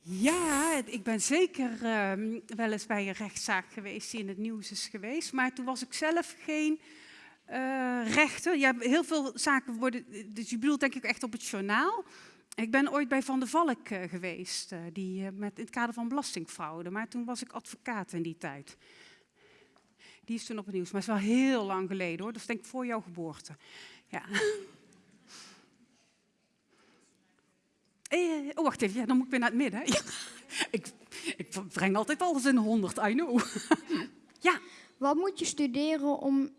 Ja, ik ben zeker uh, wel eens bij een rechtszaak geweest die in het nieuws is geweest. Maar toen was ik zelf geen uh, rechter. Ja, heel veel zaken worden, dus je bedoelt denk ik echt op het journaal. Ik ben ooit bij Van der Valk uh, geweest, uh, die, met, in het kader van belastingfraude. Maar toen was ik advocaat in die tijd. Die is toen op het nieuws, maar is wel heel lang geleden hoor. Dat is denk ik voor jouw geboorte. Ja. oh, wacht even, ja, dan moet ik weer naar het midden. Ik, ik breng altijd alles in 100, I know. ja. Wat moet je studeren om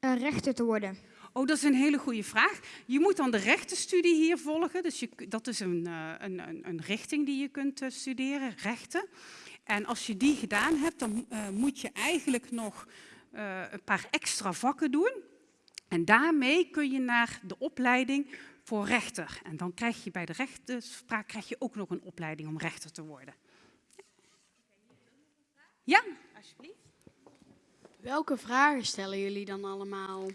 een rechter te worden? Oh, dat is een hele goede vraag. Je moet dan de rechtenstudie hier volgen. Dus je, dat is een, een, een, een, richting die je kunt studeren, rechten. En als je die gedaan hebt, dan uh, moet je eigenlijk nog uh, een paar extra vakken doen. En daarmee kun je naar de opleiding voor rechter. En dan krijg je bij de rechtspraak krijg je ook nog een opleiding om rechter te worden. Ja. Welke vragen stellen jullie dan allemaal?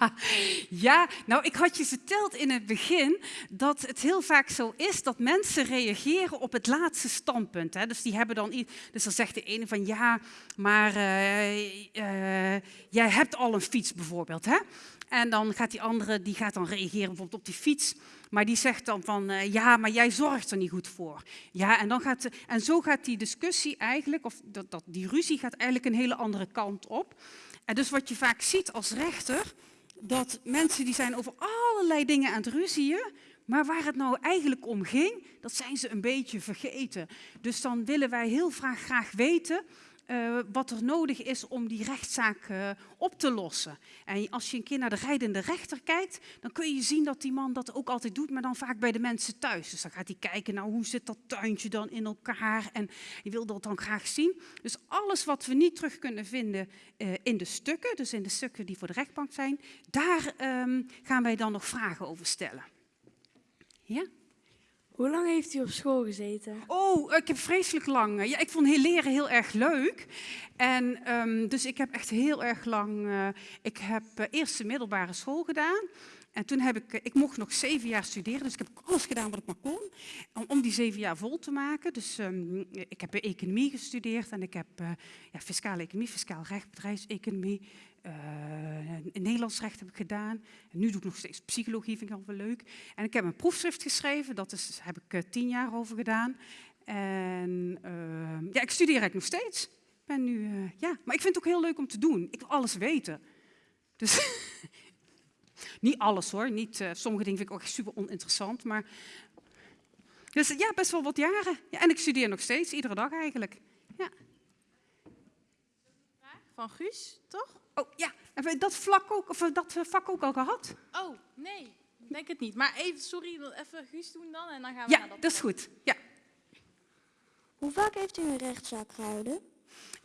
ja, nou ik had je verteld in het begin dat het heel vaak zo is dat mensen reageren op het laatste standpunt. Hè. Dus die hebben dan. Dus dan zegt de ene van ja, maar uh, uh, jij hebt al een fiets bijvoorbeeld. Hè? En dan gaat die andere, die gaat dan reageren bijvoorbeeld op die fiets. Maar die zegt dan van, uh, ja, maar jij zorgt er niet goed voor. Ja, en, dan gaat, en zo gaat die discussie eigenlijk, of dat, dat, die ruzie gaat eigenlijk een hele andere kant op. En dus wat je vaak ziet als rechter, dat mensen die zijn over allerlei dingen aan het ruzieën, maar waar het nou eigenlijk om ging, dat zijn ze een beetje vergeten. Dus dan willen wij heel graag weten uh, wat er nodig is om die rechtszaak uh, op te lossen. En als je een keer naar de rijdende rechter kijkt, dan kun je zien dat die man dat ook altijd doet, maar dan vaak bij de mensen thuis. Dus dan gaat hij kijken, nou hoe zit dat tuintje dan in elkaar en die wil dat dan graag zien. Dus alles wat we niet terug kunnen vinden uh, in de stukken, dus in de stukken die voor de rechtbank zijn, daar um, gaan wij dan nog vragen over stellen. Ja? Hoe lang heeft u op school gezeten? Oh, ik heb vreselijk lang. Ja, ik vond heel leren heel erg leuk. En um, dus ik heb echt heel erg lang. Uh, ik heb uh, eerst de middelbare school gedaan. En toen heb ik, ik mocht nog zeven jaar studeren, dus ik heb alles gedaan wat ik maar kon, om, die zeven jaar vol te maken. Dus um, ik heb economie gestudeerd en ik heb uh, ja, fiscale economie, fiscaal recht, bedrijfseconomie, uh, Nederlands recht heb ik gedaan. En nu doe ik nog steeds psychologie, vind ik al wel leuk. En ik heb een proefschrift geschreven, dat is, heb ik tien jaar over gedaan. En uh, ja, ik studeer eigenlijk nog steeds. Ben nu, ja, maar ik vind het ook heel leuk om te doen. Ik wil alles weten. Dus niet alles hoor, niet, sommige dingen vind ik ook echt super oninteressant, maar Dus ja, best wel wat jaren. Ja, en ik studeer nog steeds, iedere dag eigenlijk. Ja. Van Guus, toch? Oh ja, hebben we dat, vlak ook, of dat eh, vak ook al gehad? Oh, nee, ik denk het niet. Maar even, sorry, even Guus doen dan en dan gaan we naar Ja, dat. dat is goed. Ja. Hoe vaak heeft u een rechtszaak gehouden?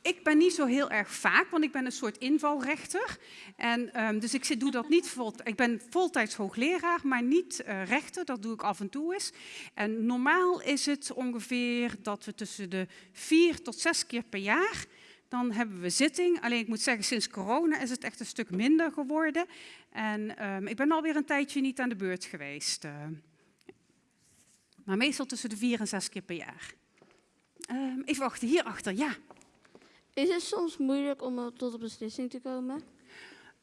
Ik ben niet zo heel erg vaak, want ik ben een soort invalrechter. En, ehm, dus ik zit- doe dat niet vol. Ik ben voltijds hoogleraar, maar niet eh, rechter. Dat doe ik af en toe eens. En normaal is het ongeveer dat we tussen de vier tot zes keer per jaar. Dan hebben we zitting. Alleen ik moet zeggen, sinds corona is het echt een stuk minder geworden. En ehm, ik ben alweer een tijdje niet aan de beurt geweest. eh. Maar meestal tussen de vier en zes keer per jaar. Ehm, even wachten, hierachter, ja. Is het soms moeilijk om tot een beslissing te komen?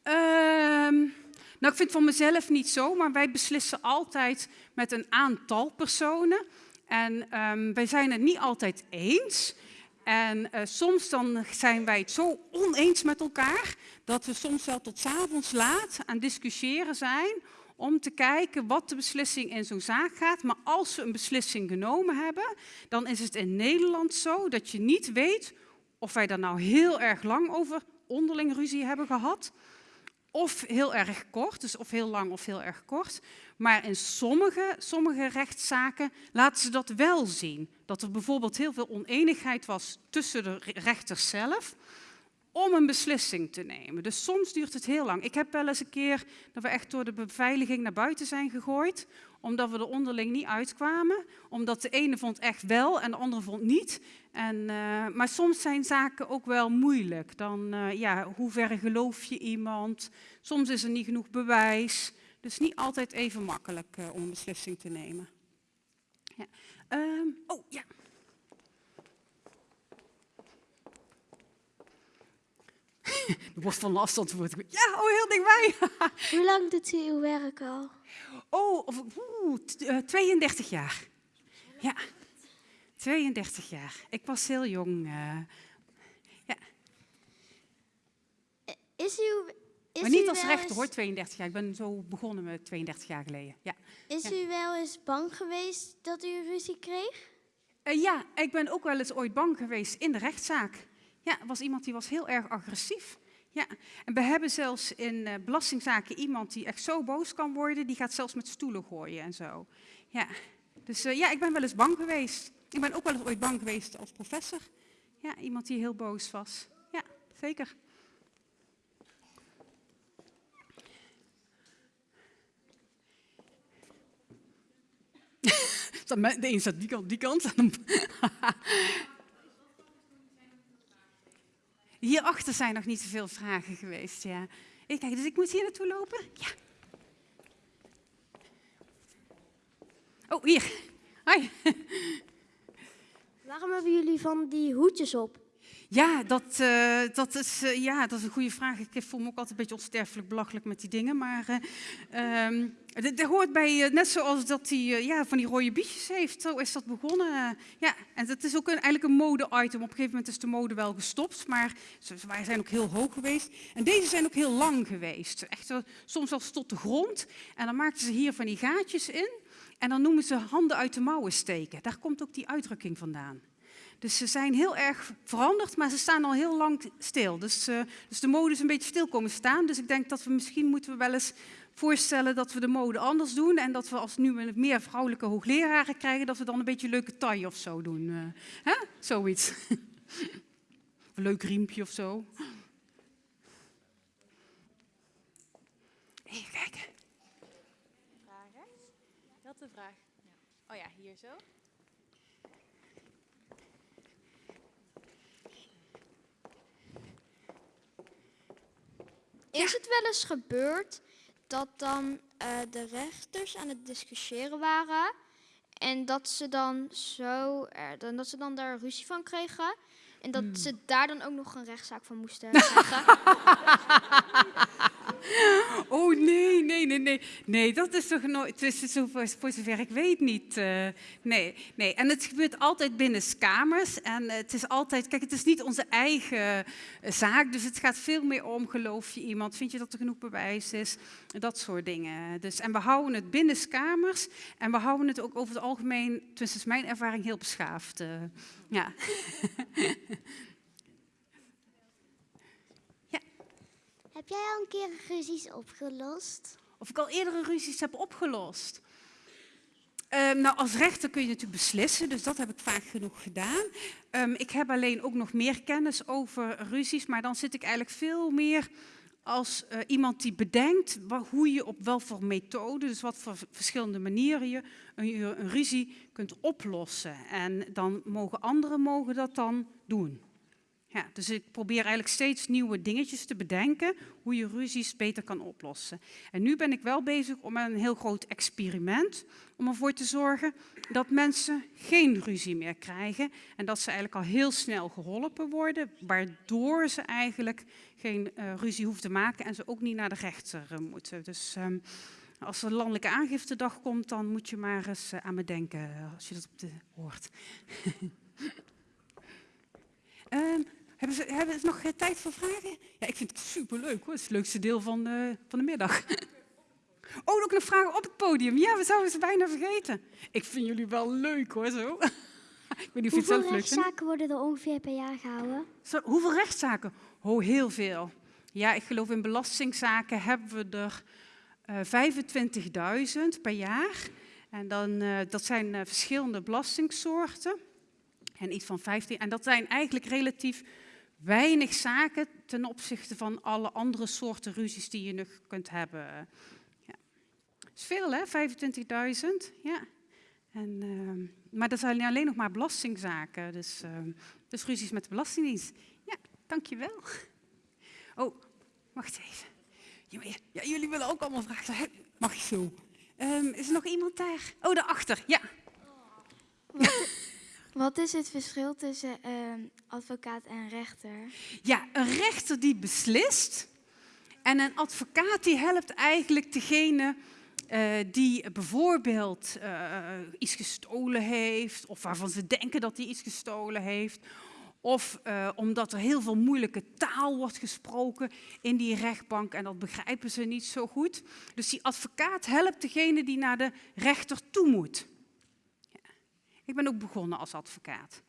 Ehm, nou, ik vind het van mezelf niet zo, maar wij beslissen altijd met een aantal personen. En ehm, wij zijn het niet altijd eens. En eh, soms dan zijn wij het zo oneens met elkaar dat we soms wel tot avonds laat aan discussiëren zijn om te kijken wat de beslissing in zo'n zaak gaat. Maar als we een beslissing genomen hebben, dan is het in Nederland zo dat je niet weet of wij daar nou heel erg lang over onderling ruzie hebben gehad. Of heel erg kort, dus of heel lang of heel erg kort. Maar in sommige, sommige rechtszaken laten ze dat wel zien. Dat er bijvoorbeeld heel veel oneenigheid was tussen de re- rechters zelf om een beslissing te nemen. Dus soms duurt het heel lang. Ik heb wel eens een keer dat we echt door de beveiliging naar buiten zijn gegooid, omdat we er onderling niet uitkwamen. Omdat de ene vond echt wel en de andere vond niet. En, eh, maar soms zijn zaken ook wel moeilijk. Dan, eh, ja, hoe ver geloof je iemand? Soms is er niet genoeg bewijs. Dus niet altijd even makkelijk eh, om een beslissing te nemen. Ja. Ehm, oh, ja. Er wordt van afstand wordt. Ja, oh, heel dichtbij. Hoe lang doet u uw werk al? Oh, of, oeh, t- eh, 32 jaar. Ja, 32 jaar. Ik was heel jong. eh, Is u, is maar niet als rechter eens- hoor, 32 jaar. Ik ben zo begonnen met 32 jaar geleden. Ja. Is Ja. u wel eens bang geweest dat u ruzie kreeg? Eh, ja, ik ben ook wel eens ooit bang geweest in de rechtszaak. Ja, er was iemand die was heel erg agressief. Ja, en we hebben zelfs in eh, belastingzaken iemand die echt zo boos kan worden, die gaat zelfs met stoelen gooien en zo. Ja, dus eh, ja, ik ben wel eens bang geweest. Ik ben ook wel eens ooit bang geweest als professor. Ja, iemand die heel boos was. Ja, zeker. De een staat die kant, die kant. Hierachter zijn nog niet zoveel vragen geweest, ja. Even kijken, dus ik moet hier naartoe lopen? Ja. Oh, hier. Hoi. Waarom hebben jullie van die hoedjes op? Ja, dat, eh, dat, is, eh, ja, dat is een goede vraag. Ik voel me ook altijd een beetje onsterfelijk belachelijk met die dingen. Maar eh, ehm, dit hoort bij, net zoals dat hij ja, van die rode bietjes heeft. Zo is dat begonnen. ja, en dat is ook eigenlijk een mode-item. Op een gegeven moment is de mode wel gestopt. Maar ze ze zijn ook heel hoog geweest. En deze zijn ook heel lang geweest. Echt soms zelfs tot de grond. En dan maakten ze hier van die gaatjes in. En dan noemen ze handen uit de mouwen steken. Daar komt ook die uitdrukking vandaan. Dus ze zijn heel erg veranderd, maar ze staan al heel lang stil. Dus, eh, dus de mode is een beetje stil komen staan. Dus ik denk dat we misschien moeten we wel eens voorstellen dat we de mode anders doen. En dat we als nu meer vrouwelijke hoogleraren krijgen, dat we dan een beetje leuke taille of zo doen. eh. hè? Zoiets. Een leuk riempje of zo. Even kijken. Rechts? Dat de vraag. Oh ja, hier zo. Is het wel eens gebeurd dat dan eh, de rechters aan het discussiëren waren en dat ze dan zo, er, dan, dat ze dan daar ruzie van kregen, En dat Hmm. ze daar dan ook nog een rechtszaak van moesten krijgen. Oh nee, nee, nee, nee. Nee, dat is toch nooit, tussen zo, voor, zover ik weet niet. eh, nee, nee. En het gebeurt altijd binnen kamers. En het is altijd, kijk, het is niet onze eigen eh, zaak. Dus het gaat veel meer om, geloof je iemand, vind je dat er genoeg bewijs is? Dat soort dingen. Dus, en we houden het binnen kamers. En we houden het ook over het algemeen, is mijn ervaring, heel beschaafd. eh, ja. Heb jij al een keer ruzies opgelost? Of ik al eerdere ruzies heb opgelost. Ehm, nou, als rechter kun je natuurlijk beslissen, dus dat heb ik vaak genoeg gedaan. Ehm, ik heb alleen ook nog meer kennis over ruzies, maar dan zit ik eigenlijk veel meer als eh, iemand die bedenkt hoe je op welke methode, dus wat voor verschillende manieren je een, een ruzie kunt oplossen. En dan mogen anderen mogen dat dan doen. Ja, dus ik probeer eigenlijk steeds nieuwe dingetjes te bedenken hoe je ruzies beter kan oplossen. En nu ben ik wel bezig om een heel groot experiment om ervoor te zorgen dat mensen geen ruzie meer krijgen en dat ze eigenlijk al heel snel geholpen worden, waardoor ze eigenlijk geen eh, ruzie hoeven te maken en ze ook niet naar de rechter eh, moeten. Dus ehm, als er landelijke aangiftedag komt, dan moet je maar eens eh, aan me denken als je dat op de hoort. Ehm, hebben, ze, hebben ze nog eh, tijd voor vragen? Ja, ik vind het superleuk hoor. Het is het leukste deel van, eh, van de middag. Oh, ook nog vragen op het podium. Ja, we zouden ze bijna vergeten. Ik vind jullie wel leuk hoor, zo. ik weet niet of je het vindt. rechtszaken worden er ongeveer per jaar gehouden? Zo, hoeveel rechtszaken? Oh, heel veel. Ja, ik geloof in belastingzaken hebben we er eh 25.000 per jaar. En dan, dat zijn verschillende belastingsoorten. En iets van 15. En dat zijn eigenlijk relatief weinig zaken ten opzichte van alle andere soorten ruzies die je nog kunt hebben. Ja. Dat is veel, hè? 25.000. Ja. En, ehm, maar dat zijn alleen nog maar belastingzaken. Dus, ehm, dus ruzies met de Belastingdienst. Ja, dankjewel. Oh, wacht even. Ja, jullie willen ook allemaal vragen. Mag ik zo? Ehm, is er nog iemand daar? Oh, daarachter. Ja. Wat is het verschil tussen ehm, advocaat en rechter? Ja, een rechter die beslist en een advocaat die helpt eigenlijk degene eh, die bijvoorbeeld eh, iets gestolen heeft of waarvan ze denken dat hij iets gestolen heeft. Of eh, omdat er heel veel moeilijke taal wordt gesproken in die rechtbank en dat begrijpen ze niet zo goed. Dus die advocaat helpt degene die naar de rechter toe moet. Ja. Ik ben ook begonnen als advocaat.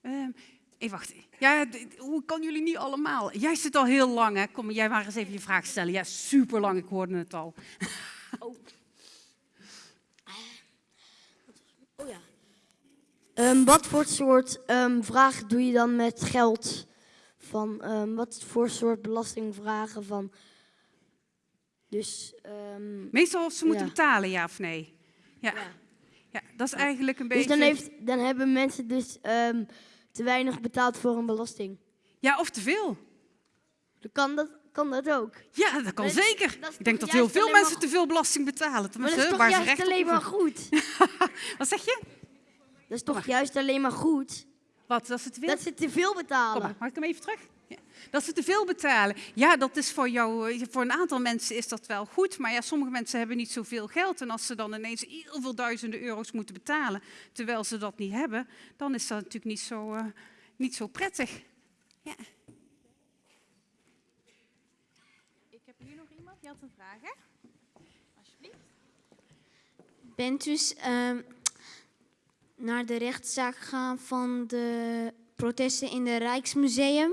Ehm, even wachten. Ja, d- d- hoe kan jullie niet allemaal? Jij zit al heel lang, hè? Kom, jij maar eens even je vraag stellen. Ja, super lang, ik hoorde het al. Oh ja. Ehm, wat voor soort ehm, vragen doe je dan met geld? Van, ehm, wat voor soort belastingvragen van? Dus, ehm, Meestal of ze moeten ja. betalen, ja of nee? Ja. ja. Dat is eigenlijk een Dus beetje... dan, heeft, dan hebben mensen dus ehm, te weinig betaald voor een belasting. Ja, of te veel. Dan kan dat, kan dat ook. Ja, dat kan Maar zeker. dat Ik denk dat heel veel maar mensen te veel belasting betalen. Maar dat is toch juist recht op alleen maar goed? Wat zeg je? Dat is toch juist alleen maar goed? Wat, dat ze te veel? Dat ze te veel betalen. Kom mag ik hem even terug? Dat ze te veel betalen. Ja, dat is voor jou, eh, voor een aantal mensen is dat wel goed. Maar ja, sommige mensen hebben niet zoveel geld. En als ze dan ineens heel veel duizenden euro's moeten betalen, terwijl ze dat niet hebben, dan is dat natuurlijk niet zo, eh, niet zo prettig. Ja. Ik heb hier nog iemand die had een vraag, hè? Alsjeblieft. Bent dus ehm, naar de rechtszaak gegaan van de protesten in het Rijksmuseum?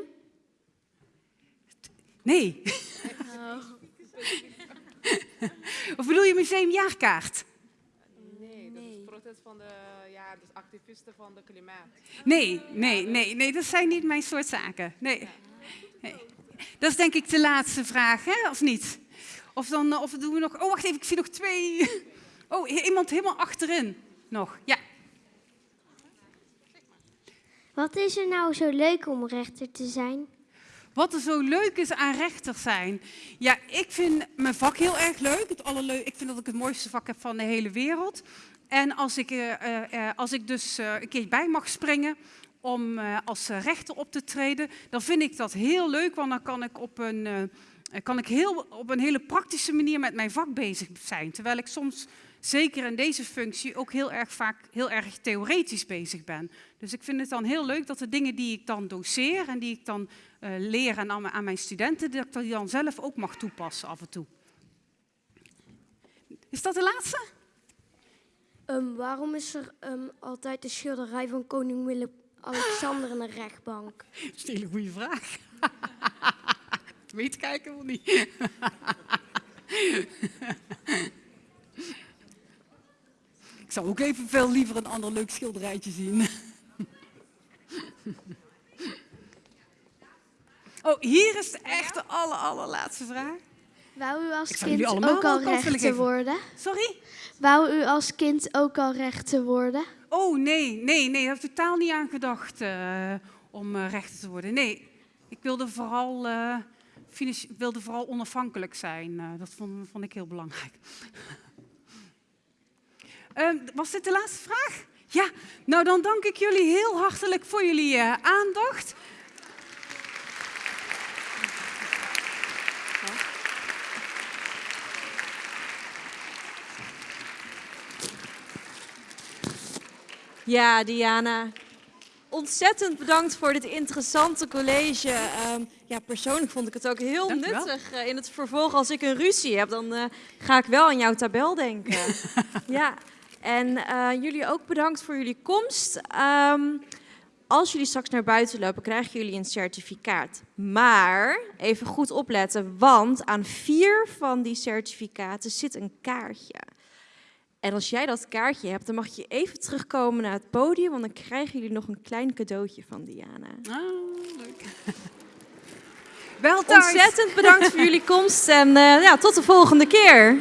Nee. Of bedoel je museumjaarkaart? Nee, dat is protest van de ja, dus activisten van de klimaat. Nee, nee, nee, nee, dat zijn niet mijn soort zaken. Nee. nee. Dat is denk ik de laatste vraag, hè? of niet? Of dan eh, of doen we nog. Oh, wacht even, ik zie nog twee. Oh, iemand helemaal achterin nog. Ja. Wat is er nou zo leuk om rechter te zijn? Wat er zo leuk is aan rechter zijn. Ja, ik vind mijn vak heel erg leuk. Het ik vind dat ik het mooiste vak heb van de hele wereld. En als ik, eh, eh, eh, als ik dus een keer bij mag springen om als rechter op te treden, dan vind ik dat heel leuk, want dan kan ik op een, kan ik heel, op een hele praktische manier met mijn vak bezig zijn. Terwijl ik soms, zeker in deze functie, ook heel erg vaak heel erg theoretisch bezig ben. Dus ik vind het dan heel leuk dat de dingen die ik dan doseer en die ik dan uh, leer aan, aan mijn studenten, dat ik die dan zelf ook mag toepassen af en toe. Is dat de laatste? Um, waarom is er um, altijd de schilderij van koning Willem-Alexander in de rechtbank? Dat is een hele goede vraag. Dat weet eigenlijk wel niet. ik zou ook even veel liever een ander leuk schilderijtje zien. Hier is de echte aller, allerlaatste vraag. Wou u als kind ook al rechter worden? Sorry? Wou u als kind ook al rechter worden? Oh, nee, nee, nee. Ik heb totaal niet aan gedacht uh, om uh, rechter te worden. Nee, ik wilde vooral, uh, wilde vooral onafhankelijk zijn. dat vond, vond, ik heel belangrijk. Ehm, was dit de laatste vraag? Ja, nou dan dank ik jullie heel hartelijk voor jullie aandacht. Ja, Diana. Ontzettend bedankt voor dit interessante college. Um, ja, persoonlijk vond ik het ook heel nuttig. Uh, in het vervolg, als ik een ruzie heb, dan uh, ga ik wel aan jouw tabel denken. ja, en uh, jullie ook bedankt voor jullie komst. Um, als jullie straks naar buiten lopen, krijgen jullie een certificaat. Maar even goed opletten, want aan vier van die certificaten zit een kaartje. En als jij dat kaartje hebt, dan mag je even terugkomen naar het podium, want dan krijgen jullie nog een klein cadeautje van Diana. Oh, leuk. Wel Ontzettend bedankt voor jullie komst en uh, ja, tot de volgende keer.